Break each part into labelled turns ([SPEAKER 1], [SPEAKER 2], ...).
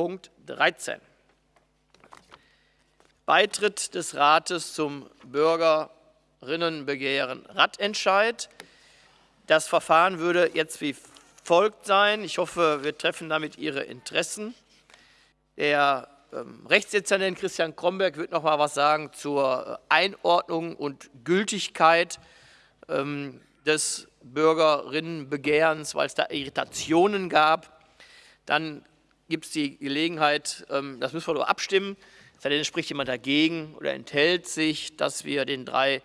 [SPEAKER 1] Punkt 13. Beitritt des Rates zum Bürgerinnenbegehren Radentscheid. Das Verfahren würde jetzt wie folgt sein. Ich hoffe, wir treffen damit Ihre Interessen. Der ähm, Rechtsdezernent Christian Kromberg wird noch mal was sagen zur Einordnung und Gültigkeit ähm, des Bürgerinnenbegehrens, weil es da Irritationen gab. Dann gibt es die Gelegenheit, ähm, das müssen wir nur abstimmen, sei spricht jemand dagegen oder enthält sich, dass wir den drei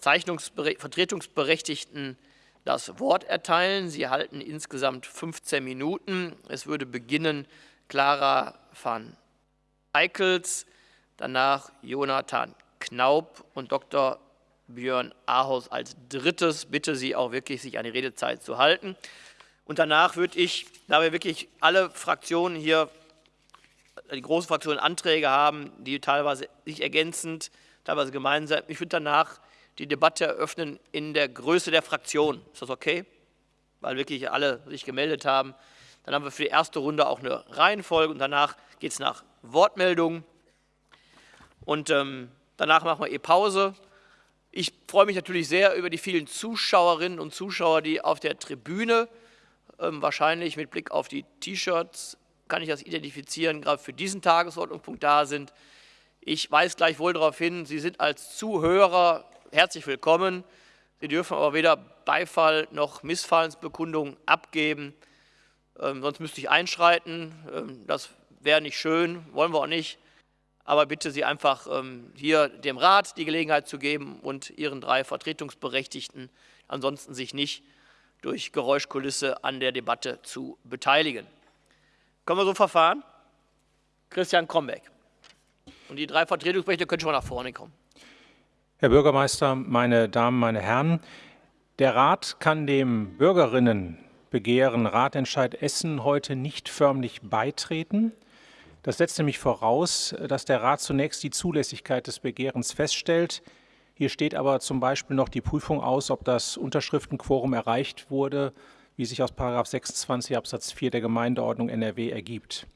[SPEAKER 1] Vertretungsberechtigten das Wort erteilen. Sie halten insgesamt 15 Minuten. Es würde beginnen Clara van Eickels, danach Jonathan Knaub und Dr. Björn Ahaus als drittes. Bitte Sie auch wirklich, sich an die Redezeit zu halten. Und danach würde ich, da wir wirklich alle Fraktionen hier die großen Fraktionen Anträge haben, die teilweise sich ergänzend, teilweise gemeinsam. Ich würde danach die Debatte eröffnen in der Größe der Fraktion. Ist das okay? Weil wirklich alle sich gemeldet haben. Dann haben wir für die erste Runde auch eine Reihenfolge und danach geht es nach Wortmeldungen. Und ähm, danach machen wir eh Pause. Ich freue mich natürlich sehr über die vielen Zuschauerinnen und Zuschauer, die auf der Tribüne ähm, wahrscheinlich mit Blick auf die T-Shirts kann ich das identifizieren, gerade für diesen Tagesordnungspunkt da sind. Ich weise gleichwohl darauf hin, Sie sind als Zuhörer herzlich willkommen. Sie dürfen aber weder Beifall noch Missfallensbekundungen abgeben. Ähm, sonst müsste ich einschreiten. Ähm, das wäre nicht schön, wollen wir auch nicht. Aber bitte Sie einfach ähm, hier dem Rat die Gelegenheit zu geben und Ihren drei Vertretungsberechtigten ansonsten sich nicht durch Geräuschkulisse an der Debatte zu beteiligen. Können wir so verfahren? Christian Krombeck. Und die drei Vertretungsberichte können schon mal nach vorne kommen.
[SPEAKER 2] Herr Bürgermeister, meine Damen, meine Herren, der Rat kann dem Bürgerinnenbegehren Ratentscheid Essen heute nicht förmlich beitreten. Das setzt nämlich voraus, dass der Rat zunächst die Zulässigkeit des Begehrens feststellt. Hier steht aber zum Beispiel noch die Prüfung aus, ob das Unterschriftenquorum erreicht wurde wie sich aus 26 Absatz 4 der Gemeindeordnung NRW ergibt.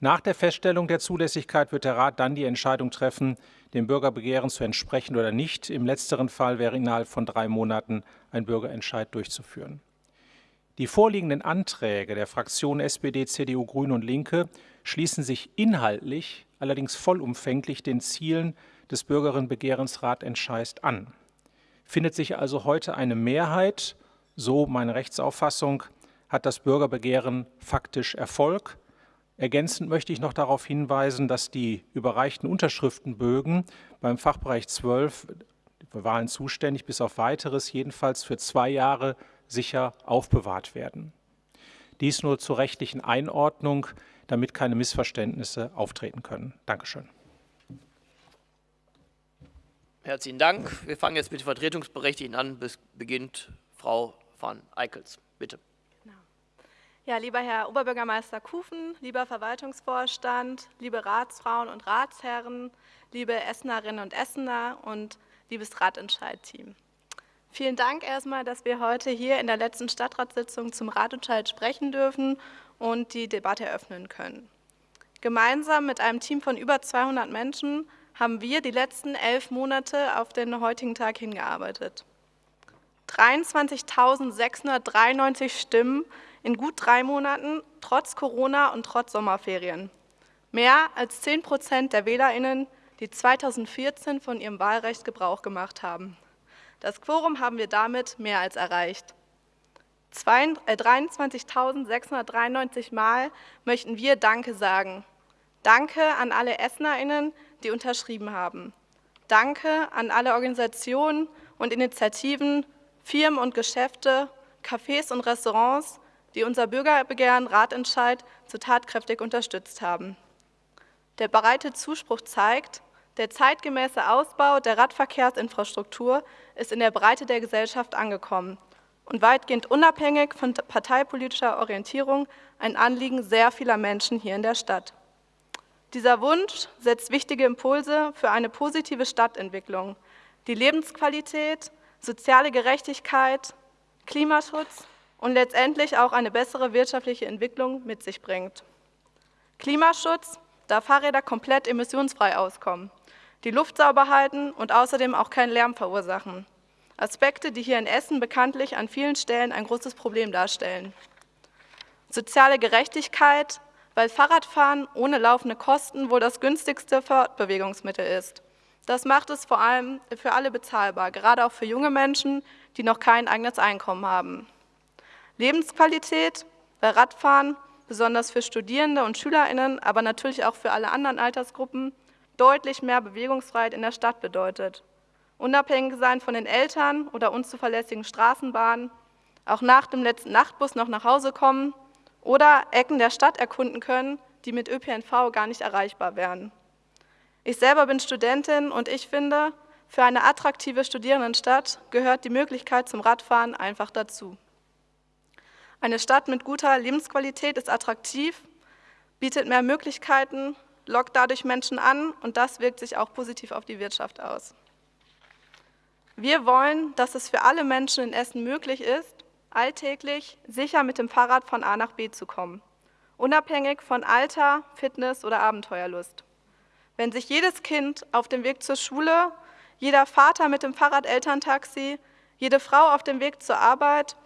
[SPEAKER 2] Nach der Feststellung der Zulässigkeit wird der Rat dann die Entscheidung treffen, dem Bürgerbegehren zu entsprechen oder nicht. Im letzteren Fall wäre innerhalb von drei Monaten ein Bürgerentscheid durchzuführen. Die vorliegenden Anträge der Fraktionen SPD, CDU, Grüne und Linke schließen sich inhaltlich, allerdings vollumfänglich den Zielen des Bürgerinnenbegehrens Ratentscheid an. Findet sich also heute eine Mehrheit so meine Rechtsauffassung, hat das Bürgerbegehren faktisch Erfolg. Ergänzend möchte ich noch darauf hinweisen, dass die überreichten Unterschriftenbögen beim Fachbereich 12 für Wahlen zuständig bis auf weiteres jedenfalls für zwei Jahre sicher aufbewahrt werden. Dies nur zur rechtlichen Einordnung, damit keine Missverständnisse auftreten können. Dankeschön.
[SPEAKER 1] Herzlichen Dank. Wir fangen jetzt mit den Vertretungsberechtigten an. Bis beginnt Frau von Eickels. Bitte.
[SPEAKER 3] Genau. Ja, lieber Herr Oberbürgermeister Kufen, lieber Verwaltungsvorstand, liebe Ratsfrauen und Ratsherren, liebe Essenerinnen und Essener und liebes Ratentscheid-Team. Vielen Dank erstmal, dass wir heute hier in der letzten Stadtratssitzung zum Ratentscheid sprechen dürfen und die Debatte eröffnen können. Gemeinsam mit einem Team von über 200 Menschen haben wir die letzten elf Monate auf den heutigen Tag hingearbeitet. 23.693 Stimmen in gut drei Monaten, trotz Corona und trotz Sommerferien. Mehr als 10 Prozent der WählerInnen, die 2014 von ihrem Wahlrecht Gebrauch gemacht haben. Das Quorum haben wir damit mehr als erreicht. 23.693 äh, Mal möchten wir Danke sagen. Danke an alle EssnerInnen, die unterschrieben haben. Danke an alle Organisationen und Initiativen Firmen und Geschäfte, Cafés und Restaurants, die unser Bürgerbegehren Ratentscheid so tatkräftig unterstützt haben. Der breite Zuspruch zeigt, der zeitgemäße Ausbau der Radverkehrsinfrastruktur ist in der Breite der Gesellschaft angekommen und weitgehend unabhängig von parteipolitischer Orientierung ein Anliegen sehr vieler Menschen hier in der Stadt. Dieser Wunsch setzt wichtige Impulse für eine positive Stadtentwicklung, die Lebensqualität soziale Gerechtigkeit, Klimaschutz und letztendlich auch eine bessere wirtschaftliche Entwicklung mit sich bringt. Klimaschutz, da Fahrräder komplett emissionsfrei auskommen, die Luft sauber halten und außerdem auch keinen Lärm verursachen. Aspekte, die hier in Essen bekanntlich an vielen Stellen ein großes Problem darstellen. Soziale Gerechtigkeit, weil Fahrradfahren ohne laufende Kosten wohl das günstigste Fortbewegungsmittel ist. Das macht es vor allem für alle bezahlbar, gerade auch für junge Menschen, die noch kein eigenes Einkommen haben. Lebensqualität, weil Radfahren, besonders für Studierende und SchülerInnen, aber natürlich auch für alle anderen Altersgruppen, deutlich mehr Bewegungsfreiheit in der Stadt bedeutet. Unabhängig sein von den Eltern oder unzuverlässigen Straßenbahnen, auch nach dem letzten Nachtbus noch nach Hause kommen oder Ecken der Stadt erkunden können, die mit ÖPNV gar nicht erreichbar wären. Ich selber bin Studentin und ich finde, für eine attraktive Studierendenstadt gehört die Möglichkeit zum Radfahren einfach dazu. Eine Stadt mit guter Lebensqualität ist attraktiv, bietet mehr Möglichkeiten, lockt dadurch Menschen an und das wirkt sich auch positiv auf die Wirtschaft aus. Wir wollen, dass es für alle Menschen in Essen möglich ist, alltäglich sicher mit dem Fahrrad von A nach B zu kommen, unabhängig von Alter, Fitness oder Abenteuerlust. Wenn sich jedes Kind auf dem Weg zur Schule, jeder Vater mit dem Fahrrad Elterntaxi, jede Frau auf dem Weg zur Arbeit,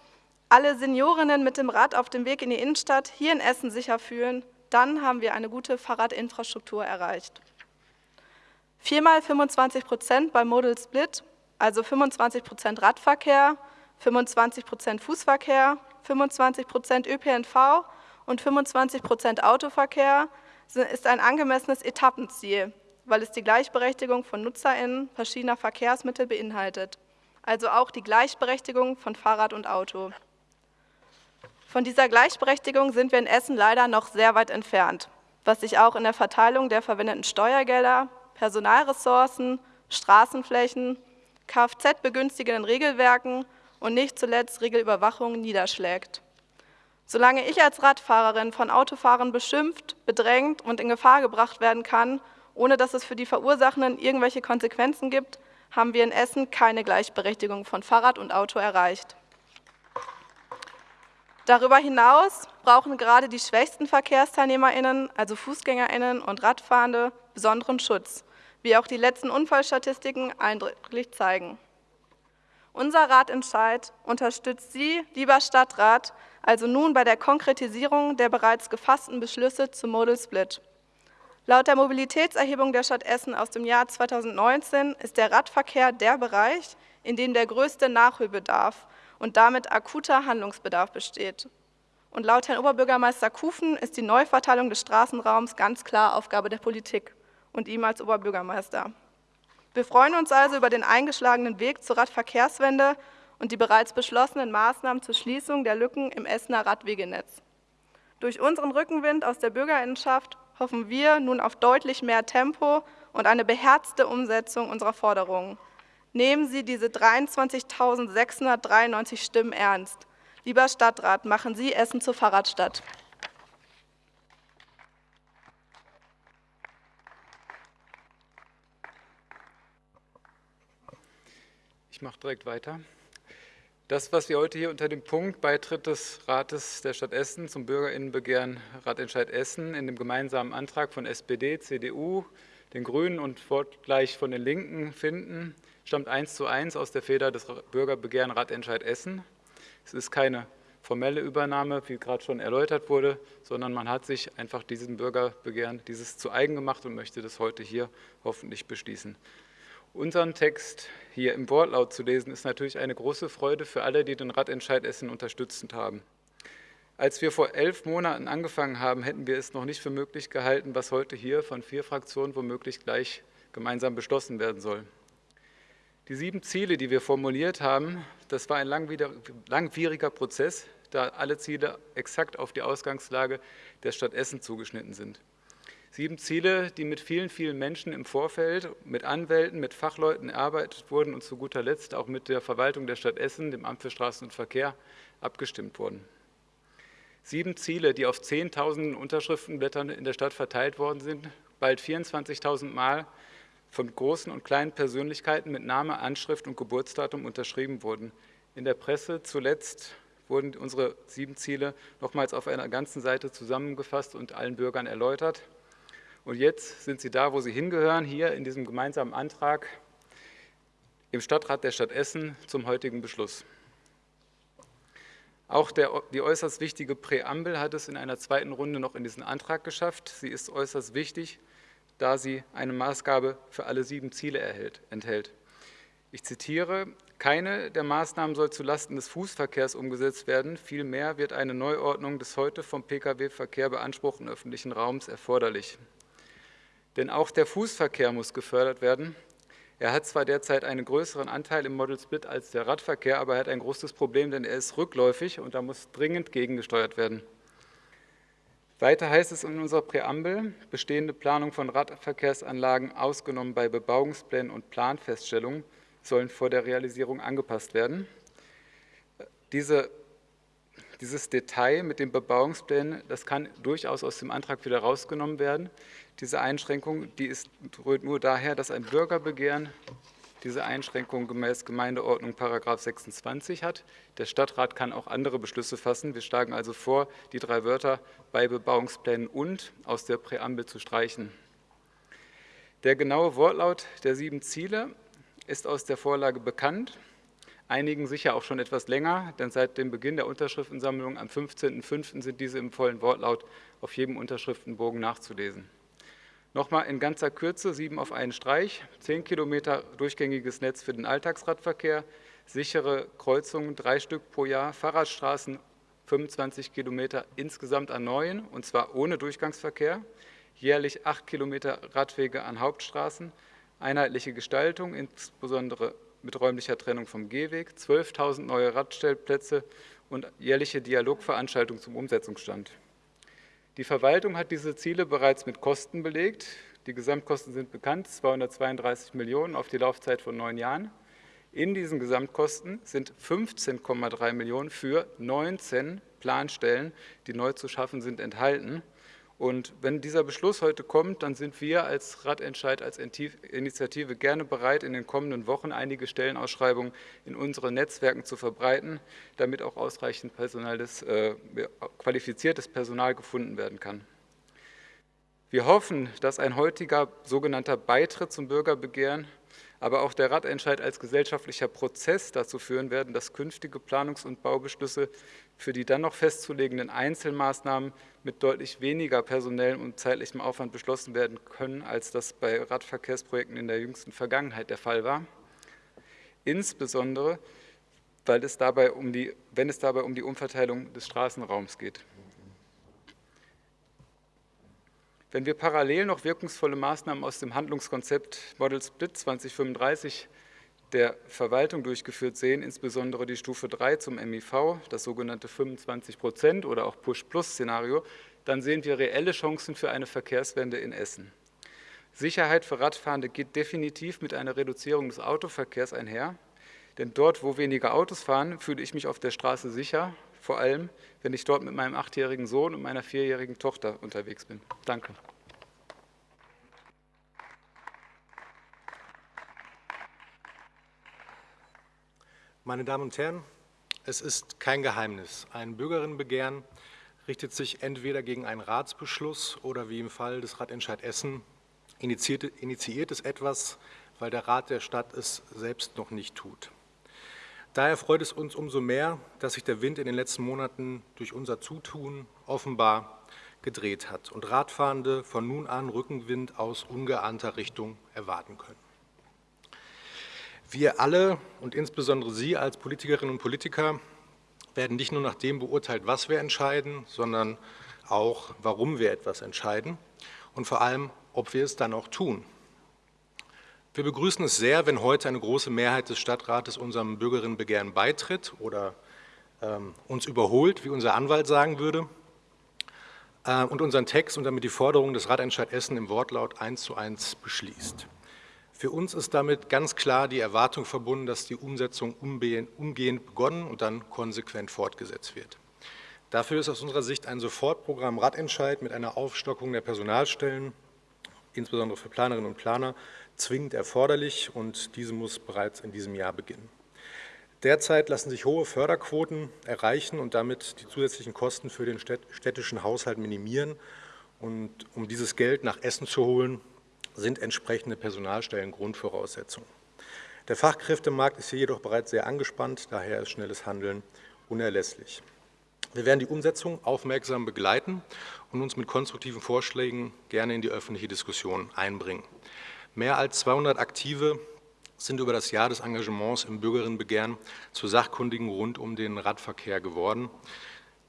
[SPEAKER 3] alle Seniorinnen mit dem Rad auf dem Weg in die Innenstadt hier in Essen sicher fühlen, dann haben wir eine gute Fahrradinfrastruktur erreicht. Viermal 25 Prozent beim Model Split also 25 Prozent Radverkehr, 25 Prozent Fußverkehr, 25 Prozent ÖPNV und 25 Prozent Autoverkehr ist ein angemessenes Etappenziel, weil es die Gleichberechtigung von NutzerInnen verschiedener Verkehrsmittel beinhaltet, also auch die Gleichberechtigung von Fahrrad und Auto. Von dieser Gleichberechtigung sind wir in Essen leider noch sehr weit entfernt, was sich auch in der Verteilung der verwendeten Steuergelder, Personalressourcen, Straßenflächen Kfz-begünstigenden Regelwerken und nicht zuletzt Regelüberwachung niederschlägt. Solange ich als Radfahrerin von Autofahrern beschimpft, bedrängt und in Gefahr gebracht werden kann, ohne dass es für die Verursachenden irgendwelche Konsequenzen gibt, haben wir in Essen keine Gleichberechtigung von Fahrrad und Auto erreicht. Darüber hinaus brauchen gerade die schwächsten VerkehrsteilnehmerInnen, also FußgängerInnen und Radfahrende, besonderen Schutz wie auch die letzten Unfallstatistiken eindrücklich zeigen. Unser Ratentscheid unterstützt Sie, lieber Stadtrat, also nun bei der Konkretisierung der bereits gefassten Beschlüsse zum Model Split. Laut der Mobilitätserhebung der Stadt Essen aus dem Jahr 2019 ist der Radverkehr der Bereich, in dem der größte Nachholbedarf und damit akuter Handlungsbedarf besteht. Und laut Herrn Oberbürgermeister Kufen ist die Neuverteilung des Straßenraums ganz klar Aufgabe der Politik und ihm als Oberbürgermeister. Wir freuen uns also über den eingeschlagenen Weg zur Radverkehrswende und die bereits beschlossenen Maßnahmen zur Schließung der Lücken im Essener Radwegenetz. Durch unseren Rückenwind aus der Bürgerinnenschaft hoffen wir nun auf deutlich mehr Tempo und eine beherzte Umsetzung unserer Forderungen. Nehmen Sie diese 23.693 Stimmen ernst. Lieber Stadtrat, machen Sie Essen zur Fahrradstadt.
[SPEAKER 4] Ich mache direkt weiter. Das, was wir heute hier unter dem Punkt Beitritt des Rates der Stadt Essen zum Bürgerinnenbegehren Ratentscheid Essen in dem gemeinsamen Antrag von SPD, CDU, den Grünen und fortgleich von den Linken finden, stammt eins zu eins aus der Feder des Bürgerbegehren Ratentscheid Essen. Es ist keine formelle Übernahme, wie gerade schon erläutert wurde, sondern man hat sich einfach diesem Bürgerbegehren dieses zu eigen gemacht und möchte das heute hier hoffentlich beschließen. Unseren Text hier im Wortlaut zu lesen, ist natürlich eine große Freude für alle, die den Radentscheid Essen unterstützend haben. Als wir vor elf Monaten angefangen haben, hätten wir es noch nicht für möglich gehalten, was heute hier von vier Fraktionen womöglich gleich gemeinsam beschlossen werden soll. Die sieben Ziele, die wir formuliert haben, das war ein langwieriger Prozess, da alle Ziele exakt auf die Ausgangslage der Stadt Essen zugeschnitten sind. Sieben Ziele, die mit vielen, vielen Menschen im Vorfeld, mit Anwälten, mit Fachleuten erarbeitet wurden und zu guter Letzt auch mit der Verwaltung der Stadt Essen, dem Amt für Straßen und Verkehr, abgestimmt wurden. Sieben Ziele, die auf 10.000 Unterschriftenblättern in der Stadt verteilt worden sind, bald 24.000 Mal von großen und kleinen Persönlichkeiten mit Name, Anschrift und Geburtsdatum unterschrieben wurden. In der Presse zuletzt wurden unsere sieben Ziele nochmals auf einer ganzen Seite zusammengefasst und allen Bürgern erläutert. Und jetzt sind sie da, wo sie hingehören, hier in diesem gemeinsamen Antrag im Stadtrat der Stadt Essen zum heutigen Beschluss. Auch der, die äußerst wichtige Präambel hat es in einer zweiten Runde noch in diesen Antrag geschafft. Sie ist äußerst wichtig, da sie eine Maßgabe für alle sieben Ziele erhält, enthält. Ich zitiere, keine der Maßnahmen soll zulasten des Fußverkehrs umgesetzt werden, vielmehr wird eine Neuordnung des heute vom Pkw-Verkehr beanspruchten öffentlichen Raums erforderlich. Denn auch der Fußverkehr muss gefördert werden. Er hat zwar derzeit einen größeren Anteil im Model Split als der Radverkehr, aber er hat ein großes Problem, denn er ist rückläufig und da muss dringend gegengesteuert werden. Weiter heißt es in unserer Präambel, bestehende Planung von Radverkehrsanlagen ausgenommen bei Bebauungsplänen und Planfeststellungen sollen vor der Realisierung angepasst werden. Diese, dieses Detail mit den Bebauungsplänen, das kann durchaus aus dem Antrag wieder rausgenommen werden. Diese Einschränkung, die ist, rührt nur daher, dass ein Bürgerbegehren diese Einschränkung gemäß Gemeindeordnung § 26 hat. Der Stadtrat kann auch andere Beschlüsse fassen. Wir schlagen also vor, die drei Wörter bei Bebauungsplänen und aus der Präambel zu streichen. Der genaue Wortlaut der sieben Ziele ist aus der Vorlage bekannt, einigen sicher auch schon etwas länger, denn seit dem Beginn der Unterschriftensammlung am 15.05. sind diese im vollen Wortlaut auf jedem Unterschriftenbogen nachzulesen. Nochmal in ganzer Kürze, sieben auf einen Streich, zehn Kilometer durchgängiges Netz für den Alltagsradverkehr, sichere Kreuzungen, drei Stück pro Jahr, Fahrradstraßen, 25 Kilometer insgesamt an neuen, und zwar ohne Durchgangsverkehr, jährlich acht Kilometer Radwege an Hauptstraßen, einheitliche Gestaltung, insbesondere mit räumlicher Trennung vom Gehweg, 12.000 neue Radstellplätze und jährliche Dialogveranstaltungen zum Umsetzungsstand. Die Verwaltung hat diese Ziele bereits mit Kosten belegt. Die Gesamtkosten sind bekannt, 232 Millionen auf die Laufzeit von neun Jahren. In diesen Gesamtkosten sind 15,3 Millionen für 19 Planstellen, die neu zu schaffen sind, enthalten. Und wenn dieser Beschluss heute kommt, dann sind wir als Radentscheid, als Initiative gerne bereit, in den kommenden Wochen einige Stellenausschreibungen in unseren Netzwerken zu verbreiten, damit auch ausreichend Personal des, äh, qualifiziertes Personal gefunden werden kann. Wir hoffen, dass ein heutiger sogenannter Beitritt zum Bürgerbegehren aber auch der Radentscheid als gesellschaftlicher Prozess dazu führen werden, dass künftige Planungs- und Baubeschlüsse für die dann noch festzulegenden Einzelmaßnahmen mit deutlich weniger personellem und zeitlichem Aufwand beschlossen werden können, als das bei Radverkehrsprojekten in der jüngsten Vergangenheit der Fall war. Insbesondere, weil es dabei um die, wenn es dabei um die Umverteilung des Straßenraums geht. Wenn wir parallel noch wirkungsvolle Maßnahmen aus dem Handlungskonzept Model Split 2035 der Verwaltung durchgeführt sehen, insbesondere die Stufe 3 zum MIV, das sogenannte 25 Prozent oder auch Push-Plus-Szenario, dann sehen wir reelle Chancen für eine Verkehrswende in Essen. Sicherheit für Radfahrende geht definitiv mit einer Reduzierung des Autoverkehrs einher, denn dort, wo weniger Autos fahren, fühle ich mich auf der Straße sicher vor allem, wenn ich dort mit meinem achtjährigen Sohn und meiner vierjährigen Tochter unterwegs bin. Danke.
[SPEAKER 5] Meine Damen und Herren, es ist kein Geheimnis. Ein Bürgerinnenbegehren richtet sich entweder gegen einen Ratsbeschluss oder wie im Fall des Ratentscheid Essen initiiert, initiiert es etwas, weil der Rat der Stadt es selbst noch nicht tut. Daher freut es uns umso mehr, dass sich der Wind in den letzten Monaten durch unser Zutun offenbar gedreht hat und Radfahrende von nun an Rückenwind aus ungeahnter Richtung erwarten können. Wir alle und insbesondere Sie als Politikerinnen und Politiker werden nicht nur nach dem beurteilt, was wir entscheiden, sondern auch, warum wir etwas entscheiden und vor allem, ob wir es dann auch tun. Wir begrüßen es sehr, wenn heute eine große Mehrheit des Stadtrates unserem Bürgerinnenbegehren beitritt oder ähm, uns überholt, wie unser Anwalt sagen würde, äh, und unseren Text und damit die Forderung des Ratentscheid Essen im Wortlaut eins zu eins beschließt. Für uns ist damit ganz klar die Erwartung verbunden, dass die Umsetzung umgehend begonnen und dann konsequent fortgesetzt wird. Dafür ist aus unserer Sicht ein Sofortprogramm Radentscheid mit einer Aufstockung der Personalstellen, insbesondere für Planerinnen und Planer, zwingend erforderlich und diese muss bereits in diesem Jahr beginnen. Derzeit lassen sich hohe Förderquoten erreichen und damit die zusätzlichen Kosten für den städtischen Haushalt minimieren. Und um dieses Geld nach Essen zu holen, sind entsprechende Personalstellen Grundvoraussetzung. Der Fachkräftemarkt ist hier jedoch bereits sehr angespannt, daher ist schnelles Handeln unerlässlich. Wir werden die Umsetzung aufmerksam begleiten und uns mit konstruktiven Vorschlägen gerne in die öffentliche Diskussion einbringen. Mehr als 200 Aktive sind über das Jahr des Engagements im Bürgerinnenbegehren zu Sachkundigen rund um den Radverkehr geworden.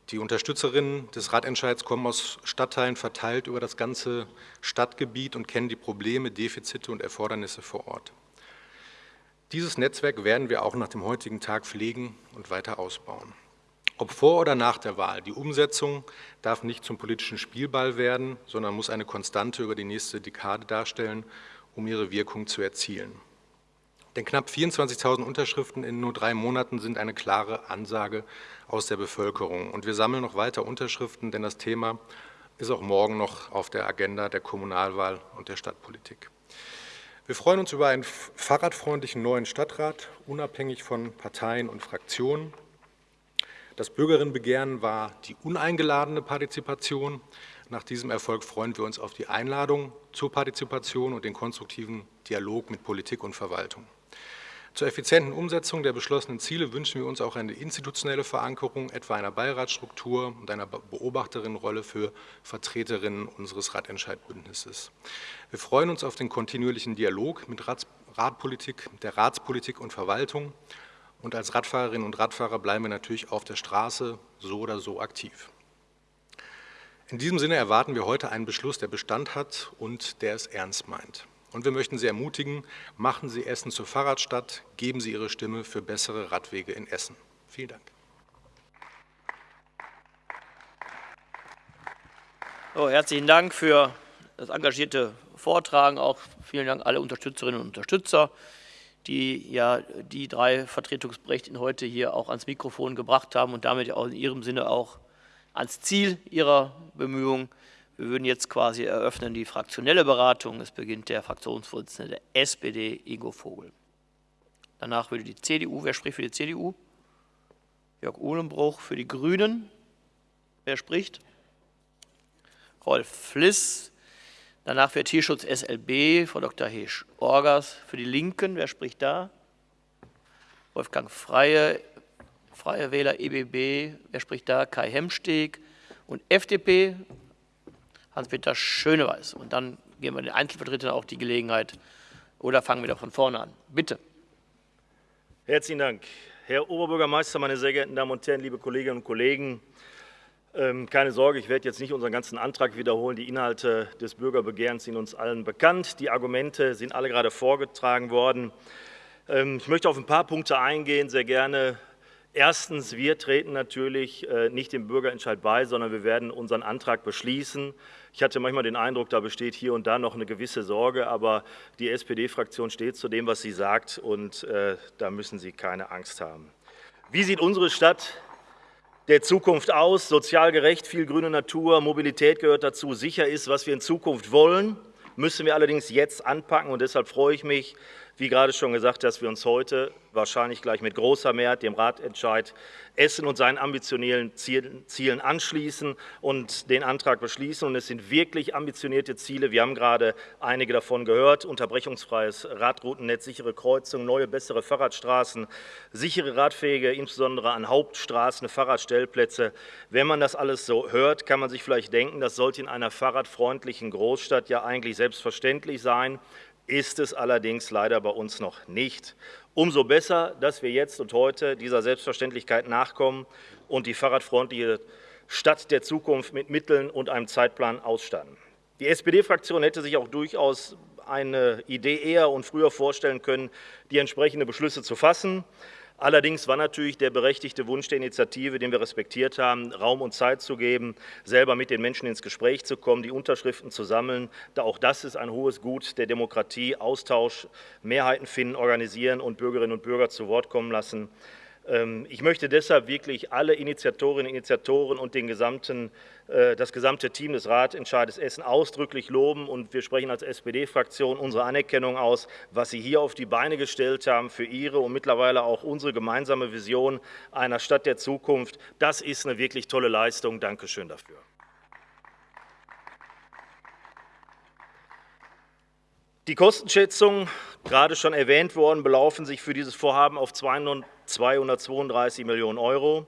[SPEAKER 5] Die Unterstützerinnen des Radentscheids kommen aus Stadtteilen verteilt über das ganze Stadtgebiet und kennen die Probleme, Defizite und Erfordernisse vor Ort. Dieses Netzwerk werden wir auch nach dem heutigen Tag pflegen und weiter ausbauen. Ob vor oder nach der Wahl, die Umsetzung darf nicht zum politischen Spielball werden, sondern muss eine Konstante über die nächste Dekade darstellen, um ihre Wirkung zu erzielen. Denn knapp 24.000 Unterschriften in nur drei Monaten sind eine klare Ansage aus der Bevölkerung. Und wir sammeln noch weiter Unterschriften, denn das Thema ist auch morgen noch auf der Agenda der Kommunalwahl und der Stadtpolitik. Wir freuen uns über einen fahrradfreundlichen neuen Stadtrat, unabhängig von Parteien und Fraktionen. Das Bürgerinnenbegehren war die uneingeladene Partizipation. Nach diesem Erfolg freuen wir uns auf die Einladung zur Partizipation und den konstruktiven Dialog mit Politik und Verwaltung. Zur effizienten Umsetzung der beschlossenen Ziele wünschen wir uns auch eine institutionelle Verankerung, etwa einer Beiratsstruktur und einer Beobachterinnenrolle für Vertreterinnen unseres Ratentscheidbündnisses. Wir freuen uns auf den kontinuierlichen Dialog mit Ratpolitik, der Ratspolitik und Verwaltung. Und als Radfahrerinnen und Radfahrer bleiben wir natürlich auf der Straße so oder so aktiv. In diesem Sinne erwarten wir heute einen Beschluss, der Bestand hat und der es ernst meint. Und wir möchten Sie ermutigen, machen Sie Essen zur Fahrradstadt, geben Sie Ihre Stimme für bessere Radwege in Essen. Vielen Dank.
[SPEAKER 1] So, herzlichen Dank für das engagierte Vortragen. Auch vielen Dank alle Unterstützerinnen und Unterstützer, die ja die drei Vertretungsberechtigten heute hier auch ans Mikrofon gebracht haben und damit auch in ihrem Sinne auch ans Ziel ihrer Bemühungen. Wir würden jetzt quasi eröffnen die fraktionelle Beratung. Es beginnt der Fraktionsvorsitzende der SPD, Ingo Vogel. Danach würde die CDU, wer spricht für die CDU? Jörg Uhlenbruch für die Grünen. Wer spricht? Rolf Fliss. Danach für Tierschutz SLB, Frau Dr. Hesch-Orgas. Für die Linken, wer spricht da? Wolfgang Freie, Freie Wähler EBB, wer spricht da? Kai Hemsteg. Und FDP, Hans-Peter Schöneweiß. Und dann geben wir den Einzelvertretern auch die Gelegenheit. Oder fangen wir da von vorne an. Bitte.
[SPEAKER 6] Herzlichen Dank. Herr Oberbürgermeister, meine sehr geehrten Damen und Herren, liebe Kolleginnen und Kollegen, ähm, keine Sorge, ich werde jetzt nicht unseren ganzen Antrag wiederholen. Die Inhalte des Bürgerbegehrens sind uns allen bekannt. Die Argumente sind alle gerade vorgetragen worden. Ähm, ich möchte auf ein paar Punkte eingehen, sehr gerne Erstens, wir treten natürlich äh, nicht dem Bürgerentscheid bei, sondern wir werden unseren Antrag beschließen. Ich hatte manchmal den Eindruck, da besteht hier und da noch eine gewisse Sorge, aber die SPD-Fraktion steht zu dem, was sie sagt, und äh, da müssen Sie keine Angst haben. Wie sieht unsere Stadt der Zukunft aus? Sozial gerecht, viel grüne Natur, Mobilität gehört dazu. Sicher ist, was wir in Zukunft wollen, müssen wir allerdings jetzt anpacken, und deshalb freue ich mich, wie gerade schon gesagt, dass wir uns heute wahrscheinlich gleich mit großer Mehrheit dem Ratentscheid Essen und seinen ambitionellen Zielen anschließen und den Antrag beschließen. Und es sind wirklich ambitionierte Ziele. Wir haben gerade einige davon gehört. Unterbrechungsfreies Radroutennetz, sichere Kreuzungen, neue, bessere Fahrradstraßen, sichere Radwege, insbesondere an Hauptstraßen, Fahrradstellplätze. Wenn man das alles so hört, kann man sich vielleicht denken, das sollte in einer fahrradfreundlichen Großstadt ja eigentlich selbstverständlich sein ist es allerdings leider bei uns noch nicht. Umso besser, dass wir jetzt und heute dieser Selbstverständlichkeit nachkommen und die fahrradfreundliche Stadt der Zukunft mit Mitteln und einem Zeitplan ausstatten. Die SPD-Fraktion hätte sich auch durchaus eine Idee eher und früher vorstellen können, die entsprechenden Beschlüsse zu fassen. Allerdings war natürlich der berechtigte Wunsch der Initiative, den wir respektiert haben, Raum und Zeit zu geben, selber mit den Menschen ins Gespräch zu kommen, die Unterschriften zu sammeln. Da auch das ist ein hohes Gut der Demokratie, Austausch, Mehrheiten finden, organisieren und Bürgerinnen und Bürger zu Wort kommen lassen. Ähm, ich möchte deshalb wirklich alle Initiatorinnen und Initiatoren und den gesamten, äh, das gesamte Team des Ratentscheides Essen ausdrücklich loben und wir sprechen als SPD-Fraktion unsere Anerkennung aus, was Sie hier auf die Beine gestellt haben für Ihre und mittlerweile auch unsere gemeinsame Vision einer Stadt der Zukunft. Das ist eine wirklich tolle Leistung. Dankeschön dafür. Die Kostenschätzungen, gerade schon erwähnt worden, belaufen sich für dieses Vorhaben auf 232 Millionen Euro.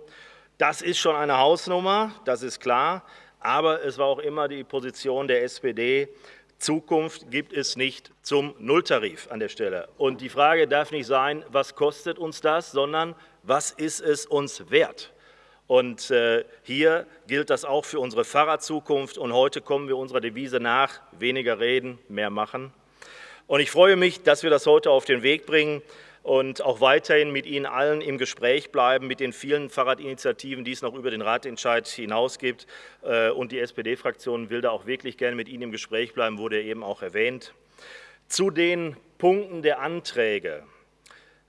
[SPEAKER 6] Das ist schon eine Hausnummer, das ist klar, aber es war auch immer die Position der SPD, Zukunft gibt es nicht zum Nulltarif an der Stelle. Und die Frage darf nicht sein, was kostet uns das, sondern was ist es uns wert? Und äh, hier gilt das auch für unsere Fahrradzukunft. Und heute kommen wir unserer Devise nach, weniger reden, mehr machen. Und ich freue mich, dass wir das heute auf den Weg bringen und auch weiterhin mit Ihnen allen im Gespräch bleiben, mit den vielen Fahrradinitiativen, die es noch über den Ratentscheid hinaus gibt. Äh, und die SPD-Fraktion will da auch wirklich gerne mit Ihnen im Gespräch bleiben, wurde eben auch erwähnt. Zu den Punkten der Anträge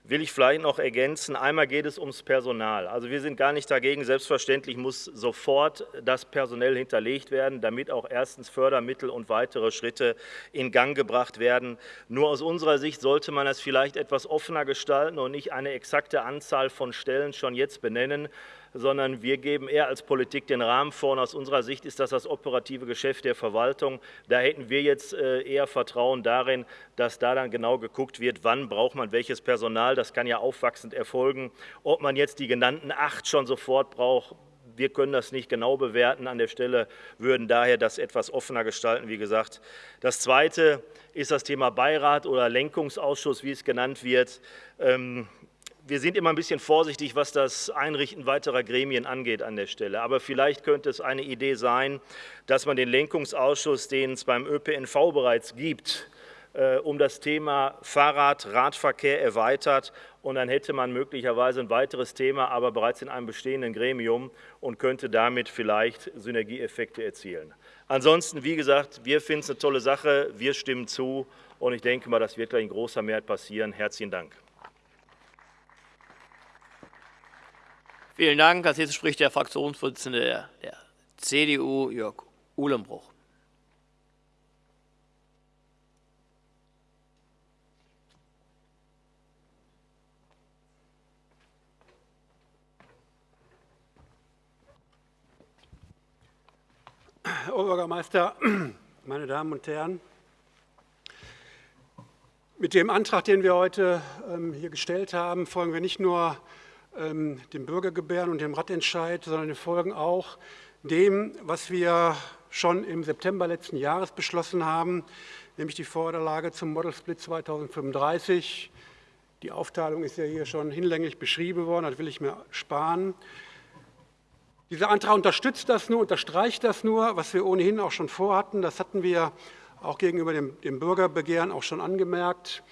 [SPEAKER 6] will ich vielleicht noch ergänzen. Einmal geht es ums Personal. Also wir sind gar nicht dagegen. Selbstverständlich muss sofort das personell hinterlegt werden, damit auch erstens Fördermittel und weitere Schritte in Gang gebracht werden. Nur aus unserer Sicht sollte man das vielleicht etwas offener gestalten und nicht eine exakte Anzahl von Stellen schon jetzt benennen, sondern wir geben eher als Politik den Rahmen vor. Und aus unserer Sicht ist das das operative Geschäft der Verwaltung. Da hätten wir jetzt äh, eher Vertrauen darin, dass da dann genau geguckt wird, wann braucht man welches Personal. Das kann ja aufwachsend erfolgen. Ob man jetzt die genannten acht schon sofort braucht, wir können das nicht genau bewerten an der Stelle, würden daher das etwas offener gestalten, wie gesagt. Das Zweite ist das Thema Beirat oder Lenkungsausschuss, wie es genannt wird. Wir sind immer ein bisschen vorsichtig, was das Einrichten weiterer Gremien angeht an der Stelle. Aber vielleicht könnte es eine Idee sein, dass man den Lenkungsausschuss, den es beim ÖPNV bereits gibt, äh, um das Thema Fahrrad, Radverkehr erweitert und dann hätte man möglicherweise ein weiteres Thema, aber bereits in einem bestehenden Gremium und könnte damit vielleicht Synergieeffekte erzielen. Ansonsten, wie gesagt, wir finden es eine tolle Sache, wir stimmen zu und ich denke mal, das wird gleich in großer Mehrheit passieren. Herzlichen Dank.
[SPEAKER 1] Vielen Dank. Als nächstes spricht der Fraktionsvorsitzende der, der CDU, Jörg Uhlenbruch.
[SPEAKER 7] Herr Oberbürgermeister, meine Damen und Herren, mit dem Antrag, den wir heute ähm, hier gestellt haben, folgen wir nicht nur ähm, dem Bürgergebären und dem Radentscheid, sondern wir folgen auch dem, was wir schon im September letzten Jahres beschlossen haben, nämlich die Vorderlage zum Model Split 2035. Die Aufteilung ist ja hier schon hinlänglich beschrieben worden, das will ich mir sparen. Dieser Antrag unterstützt das nur, unterstreicht das nur, was wir ohnehin auch schon vorhatten. Das hatten wir auch gegenüber dem, dem Bürgerbegehren auch schon angemerkt.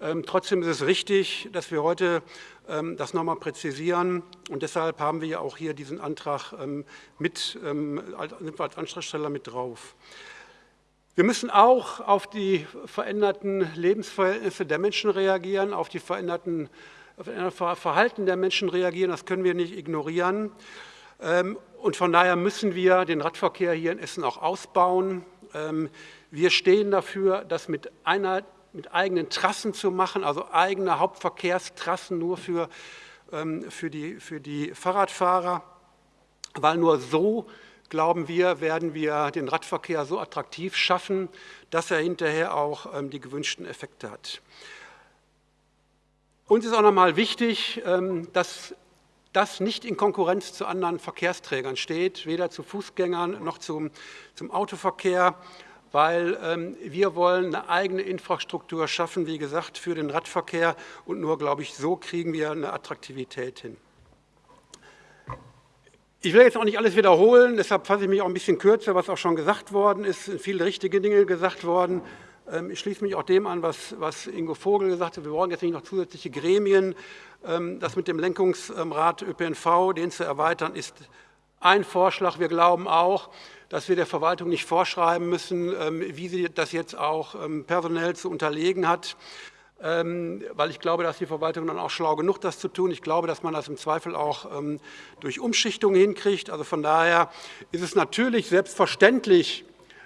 [SPEAKER 7] Ähm, trotzdem ist es richtig, dass wir heute ähm, das nochmal präzisieren. Und deshalb haben wir ja auch hier diesen Antrag ähm, mit, ähm, als Antragsteller mit drauf. Wir müssen auch auf die veränderten Lebensverhältnisse der Menschen reagieren, auf die veränderten auf das Verhalten der Menschen reagieren. Das können wir nicht ignorieren. Und von daher müssen wir den Radverkehr hier in Essen auch ausbauen. Wir stehen dafür, dass mit einer mit eigenen Trassen zu machen, also eigene Hauptverkehrstrassen nur für, ähm, für, die, für die Fahrradfahrer, weil nur so, glauben wir, werden wir den Radverkehr so attraktiv schaffen, dass er hinterher auch ähm, die gewünschten Effekte hat. Uns ist auch nochmal wichtig, ähm, dass das nicht in Konkurrenz zu anderen Verkehrsträgern steht, weder zu Fußgängern noch zum, zum Autoverkehr weil ähm, wir wollen eine eigene Infrastruktur schaffen, wie gesagt, für den Radverkehr und nur, glaube ich, so kriegen wir eine Attraktivität hin. Ich will jetzt auch nicht alles wiederholen, deshalb fasse ich mich auch ein bisschen kürzer, was auch schon gesagt worden ist. Es sind viele richtige Dinge gesagt worden. Ähm, ich schließe mich auch dem an, was, was Ingo Vogel gesagt hat. Wir brauchen jetzt nicht noch zusätzliche Gremien. Ähm, das mit dem Lenkungsrat ÖPNV, den zu erweitern, ist ein Vorschlag. Wir glauben auch, dass wir der Verwaltung nicht vorschreiben müssen, ähm, wie sie das jetzt auch ähm, personell zu unterlegen hat. ähm, weil ich glaube, dass die Verwaltung dann auch schlau genug das zu tun. Ich glaube, dass man das im Zweifel auch durch Umschichtung hinkriegt. Also von daher ist es natürlich selbstverständlich,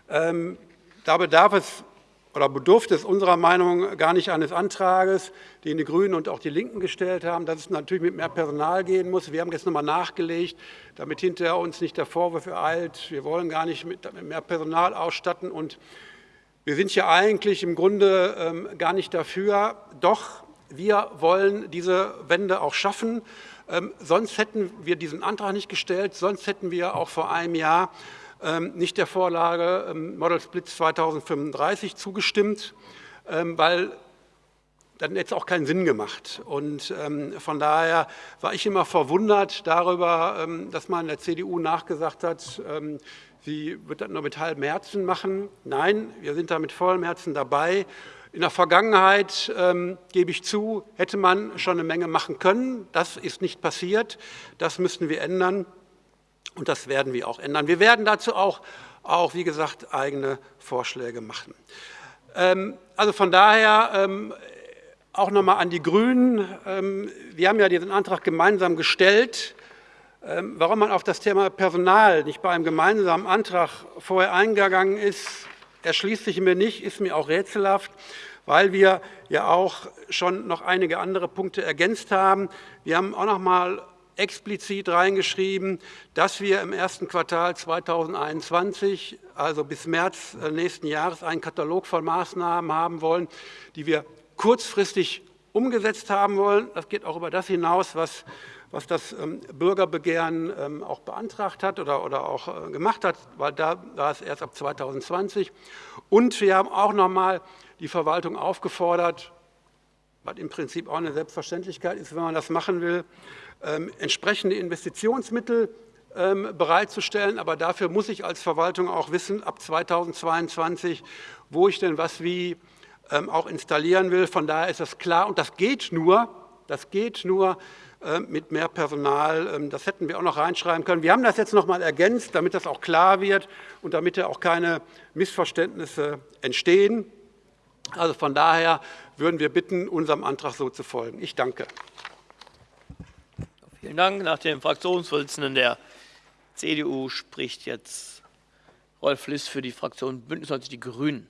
[SPEAKER 7] da bedarf es oder bedurfte es unserer Meinung gar nicht eines Antrages, den die Grünen und auch die Linken gestellt haben, dass es natürlich mit mehr Personal gehen muss. Wir haben jetzt nochmal nachgelegt, damit hinterher uns nicht der Vorwurf ereilt, wir wollen gar nicht mit mehr Personal ausstatten und wir sind ja eigentlich im Grunde ähm, gar nicht dafür. Doch wir wollen diese Wende auch schaffen. Ähm, sonst hätten wir diesen Antrag nicht gestellt, sonst hätten wir auch vor einem Jahr nicht der Vorlage Model Split 2035 zugestimmt, weil dann hätte es auch keinen Sinn gemacht. Und von daher war ich immer verwundert darüber, dass man der CDU nachgesagt hat, Sie wird das nur mit halbem Herzen machen. Nein, wir sind da mit vollem Herzen dabei. In der Vergangenheit, ähm, gebe ich zu, hätte man schon eine Menge machen können. Das ist nicht passiert. Das müssen wir ändern und das werden wir auch ändern. Wir werden dazu auch, auch wie gesagt, eigene Vorschläge machen. Ähm, also von daher ähm, auch noch nochmal an die Grünen. Ähm, wir haben ja diesen Antrag gemeinsam gestellt. Warum man auf das Thema Personal nicht bei einem gemeinsamen Antrag vorher eingegangen ist, erschließt sich mir nicht, ist mir auch rätselhaft, weil wir ja auch schon noch einige andere Punkte ergänzt haben. Wir haben auch noch mal explizit reingeschrieben, dass wir im ersten Quartal 2021, also bis März äh, nächsten Jahres, einen Katalog von Maßnahmen haben wollen, die wir kurzfristig umgesetzt haben wollen. Das geht auch über das hinaus, was was das ähm, Bürgerbegehren ähm, auch beantragt hat oder, oder auch äh, gemacht hat, weil da war es erst ab 2020. Und wir haben auch noch mal die Verwaltung aufgefordert, was im Prinzip auch eine Selbstverständlichkeit ist, wenn man das machen will, entsprechende Investitionsmittel bereitzustellen. Aber dafür muss ich als Verwaltung auch wissen, ab 2022, wo ich denn was wie auch installieren will. Von daher ist das klar. Und das geht nur, das geht nur, mit mehr Personal. Ähm, das hätten wir auch noch reinschreiben können. Wir haben das jetzt noch mal ergänzt, damit das auch klar wird und damit ja auch keine Missverständnisse entstehen. Also von daher würden wir bitten, unserem Antrag so zu folgen. Ich danke.
[SPEAKER 1] Vielen Dank. Nach dem Fraktionsvorsitzenden der CDU spricht jetzt Rolf Liss für die Fraktion Bündnis 90 Die Grünen.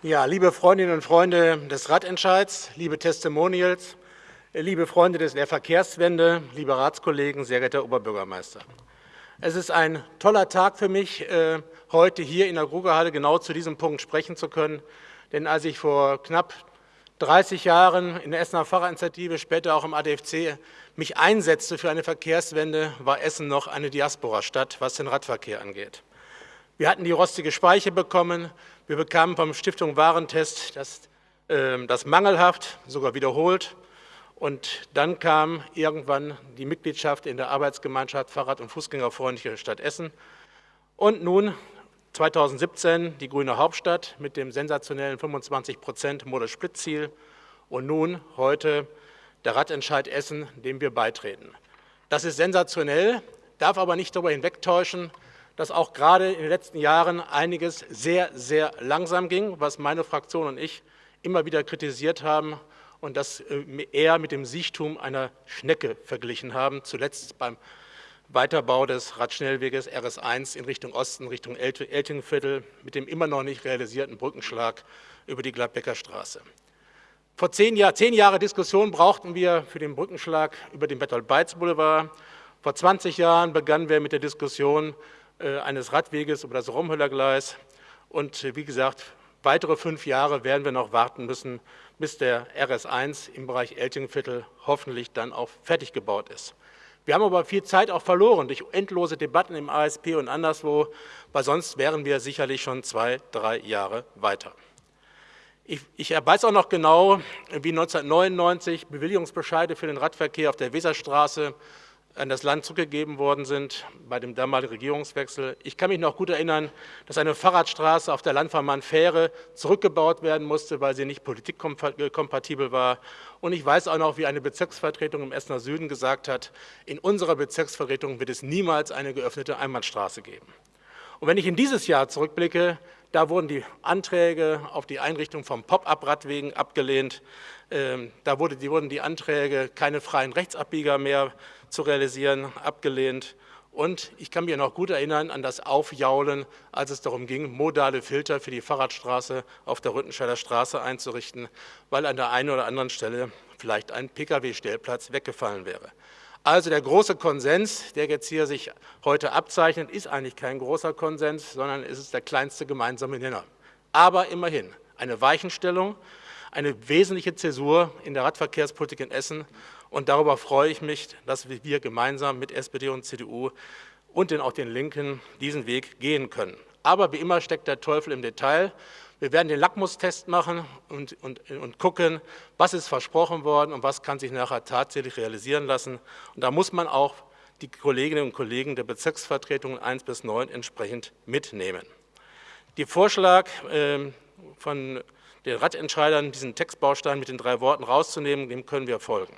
[SPEAKER 8] Ja, liebe Freundinnen und Freunde des Radentscheids, liebe Testimonials, liebe Freunde der Verkehrswende, liebe Ratskollegen, sehr geehrter Oberbürgermeister. Es ist ein toller Tag für mich, äh, heute hier in der Grugerhalle genau zu diesem Punkt sprechen zu können. Denn als ich vor knapp 30 Jahren in der Essener Fahrradinitiative, später auch im ADFC, mich einsetzte für eine Verkehrswende, war Essen noch eine Diaspora-Stadt, was den Radverkehr angeht. Wir hatten die rostige Speiche bekommen, wir bekamen vom Stiftung Warentest das, äh, das mangelhaft, sogar wiederholt. Und dann kam irgendwann die Mitgliedschaft in der Arbeitsgemeinschaft Fahrrad- und Fußgängerfreundliche Stadt Essen. Und nun 2017 die grüne Hauptstadt mit dem sensationellen 25 Prozent Modesplitzziel. Und nun heute der Radentscheid Essen, dem wir beitreten. Das ist sensationell, darf aber nicht darüber hinwegtäuschen, dass auch gerade in den letzten Jahren einiges sehr, sehr langsam ging, was meine Fraktion und ich immer wieder kritisiert haben und das äh, eher mit dem Siechtum einer Schnecke verglichen haben, zuletzt beim Weiterbau des Radschnellweges RS1 in Richtung Osten, Richtung Eltingviertel, mit dem immer noch nicht realisierten Brückenschlag über die Gladbecker Straße. Vor zehn, Jahr, zehn Jahre Diskussion brauchten wir für den Brückenschlag über den Bertolt-Beitz-Boulevard. Vor 20 Jahren begannen wir mit der Diskussion äh, eines Radweges über das Romhöllergleis. Und äh, wie gesagt, weitere fünf Jahre werden wir noch warten müssen, bis der RS1 im Bereich Eltingviertel hoffentlich dann auch fertig gebaut ist. Wir haben aber viel Zeit auch verloren durch endlose Debatten im ASP und anderswo, weil sonst wären wir sicherlich schon zwei, drei Jahre weiter. Ich, ich weiß auch noch genau, wie 1999 Bewilligungsbescheide für den Radverkehr auf der Weserstraße an das Land zurückgegeben worden sind bei dem damaligen Regierungswechsel. Ich kann mich noch gut erinnern, dass eine Fahrradstraße auf der Landvermann-Fähre zurückgebaut werden musste, weil sie nicht politikkompatibel war. Und ich weiß auch noch, wie eine Bezirksvertretung im Essener Süden gesagt hat, in unserer Bezirksvertretung wird es niemals eine geöffnete Einbahnstraße geben. Und wenn ich in dieses Jahr zurückblicke, da wurden die Anträge auf die Einrichtung von Pop-up-Radwegen abgelehnt. Ähm, da wurden die Anträge, keine freien Rechtsabbieger mehr zu realisieren, abgelehnt. Und ich kann mich noch gut erinnern an das Aufjaulen, als es darum ging, modale Filter für die Fahrradstraße auf der Rüttenscheider Straße einzurichten, weil an der einen oder anderen Stelle vielleicht ein Pkw-Stellplatz weggefallen wäre. Also der große Konsens, der jetzt hier sich heute abzeichnet, ist eigentlich kein großer Konsens, sondern es ist der kleinste gemeinsame Nenner. Aber immerhin eine Weichenstellung, eine wesentliche Zäsur in der Radverkehrspolitik in Essen. Und darüber freue ich mich, dass wir gemeinsam mit SPD und CDU und den, auch den Linken diesen Weg gehen können. Aber wie immer steckt der Teufel im Detail. Wir werden den Lackmustest machen und, und, und gucken, was ist versprochen worden und was kann sich nachher tatsächlich realisieren lassen. Und da muss man auch die Kolleginnen und Kollegen der Bezirksvertretungen 1 bis 9 entsprechend mitnehmen. Der Vorschlag äh, von den Radentscheidern, diesen Textbaustein mit den drei Worten rauszunehmen, dem können wir folgen.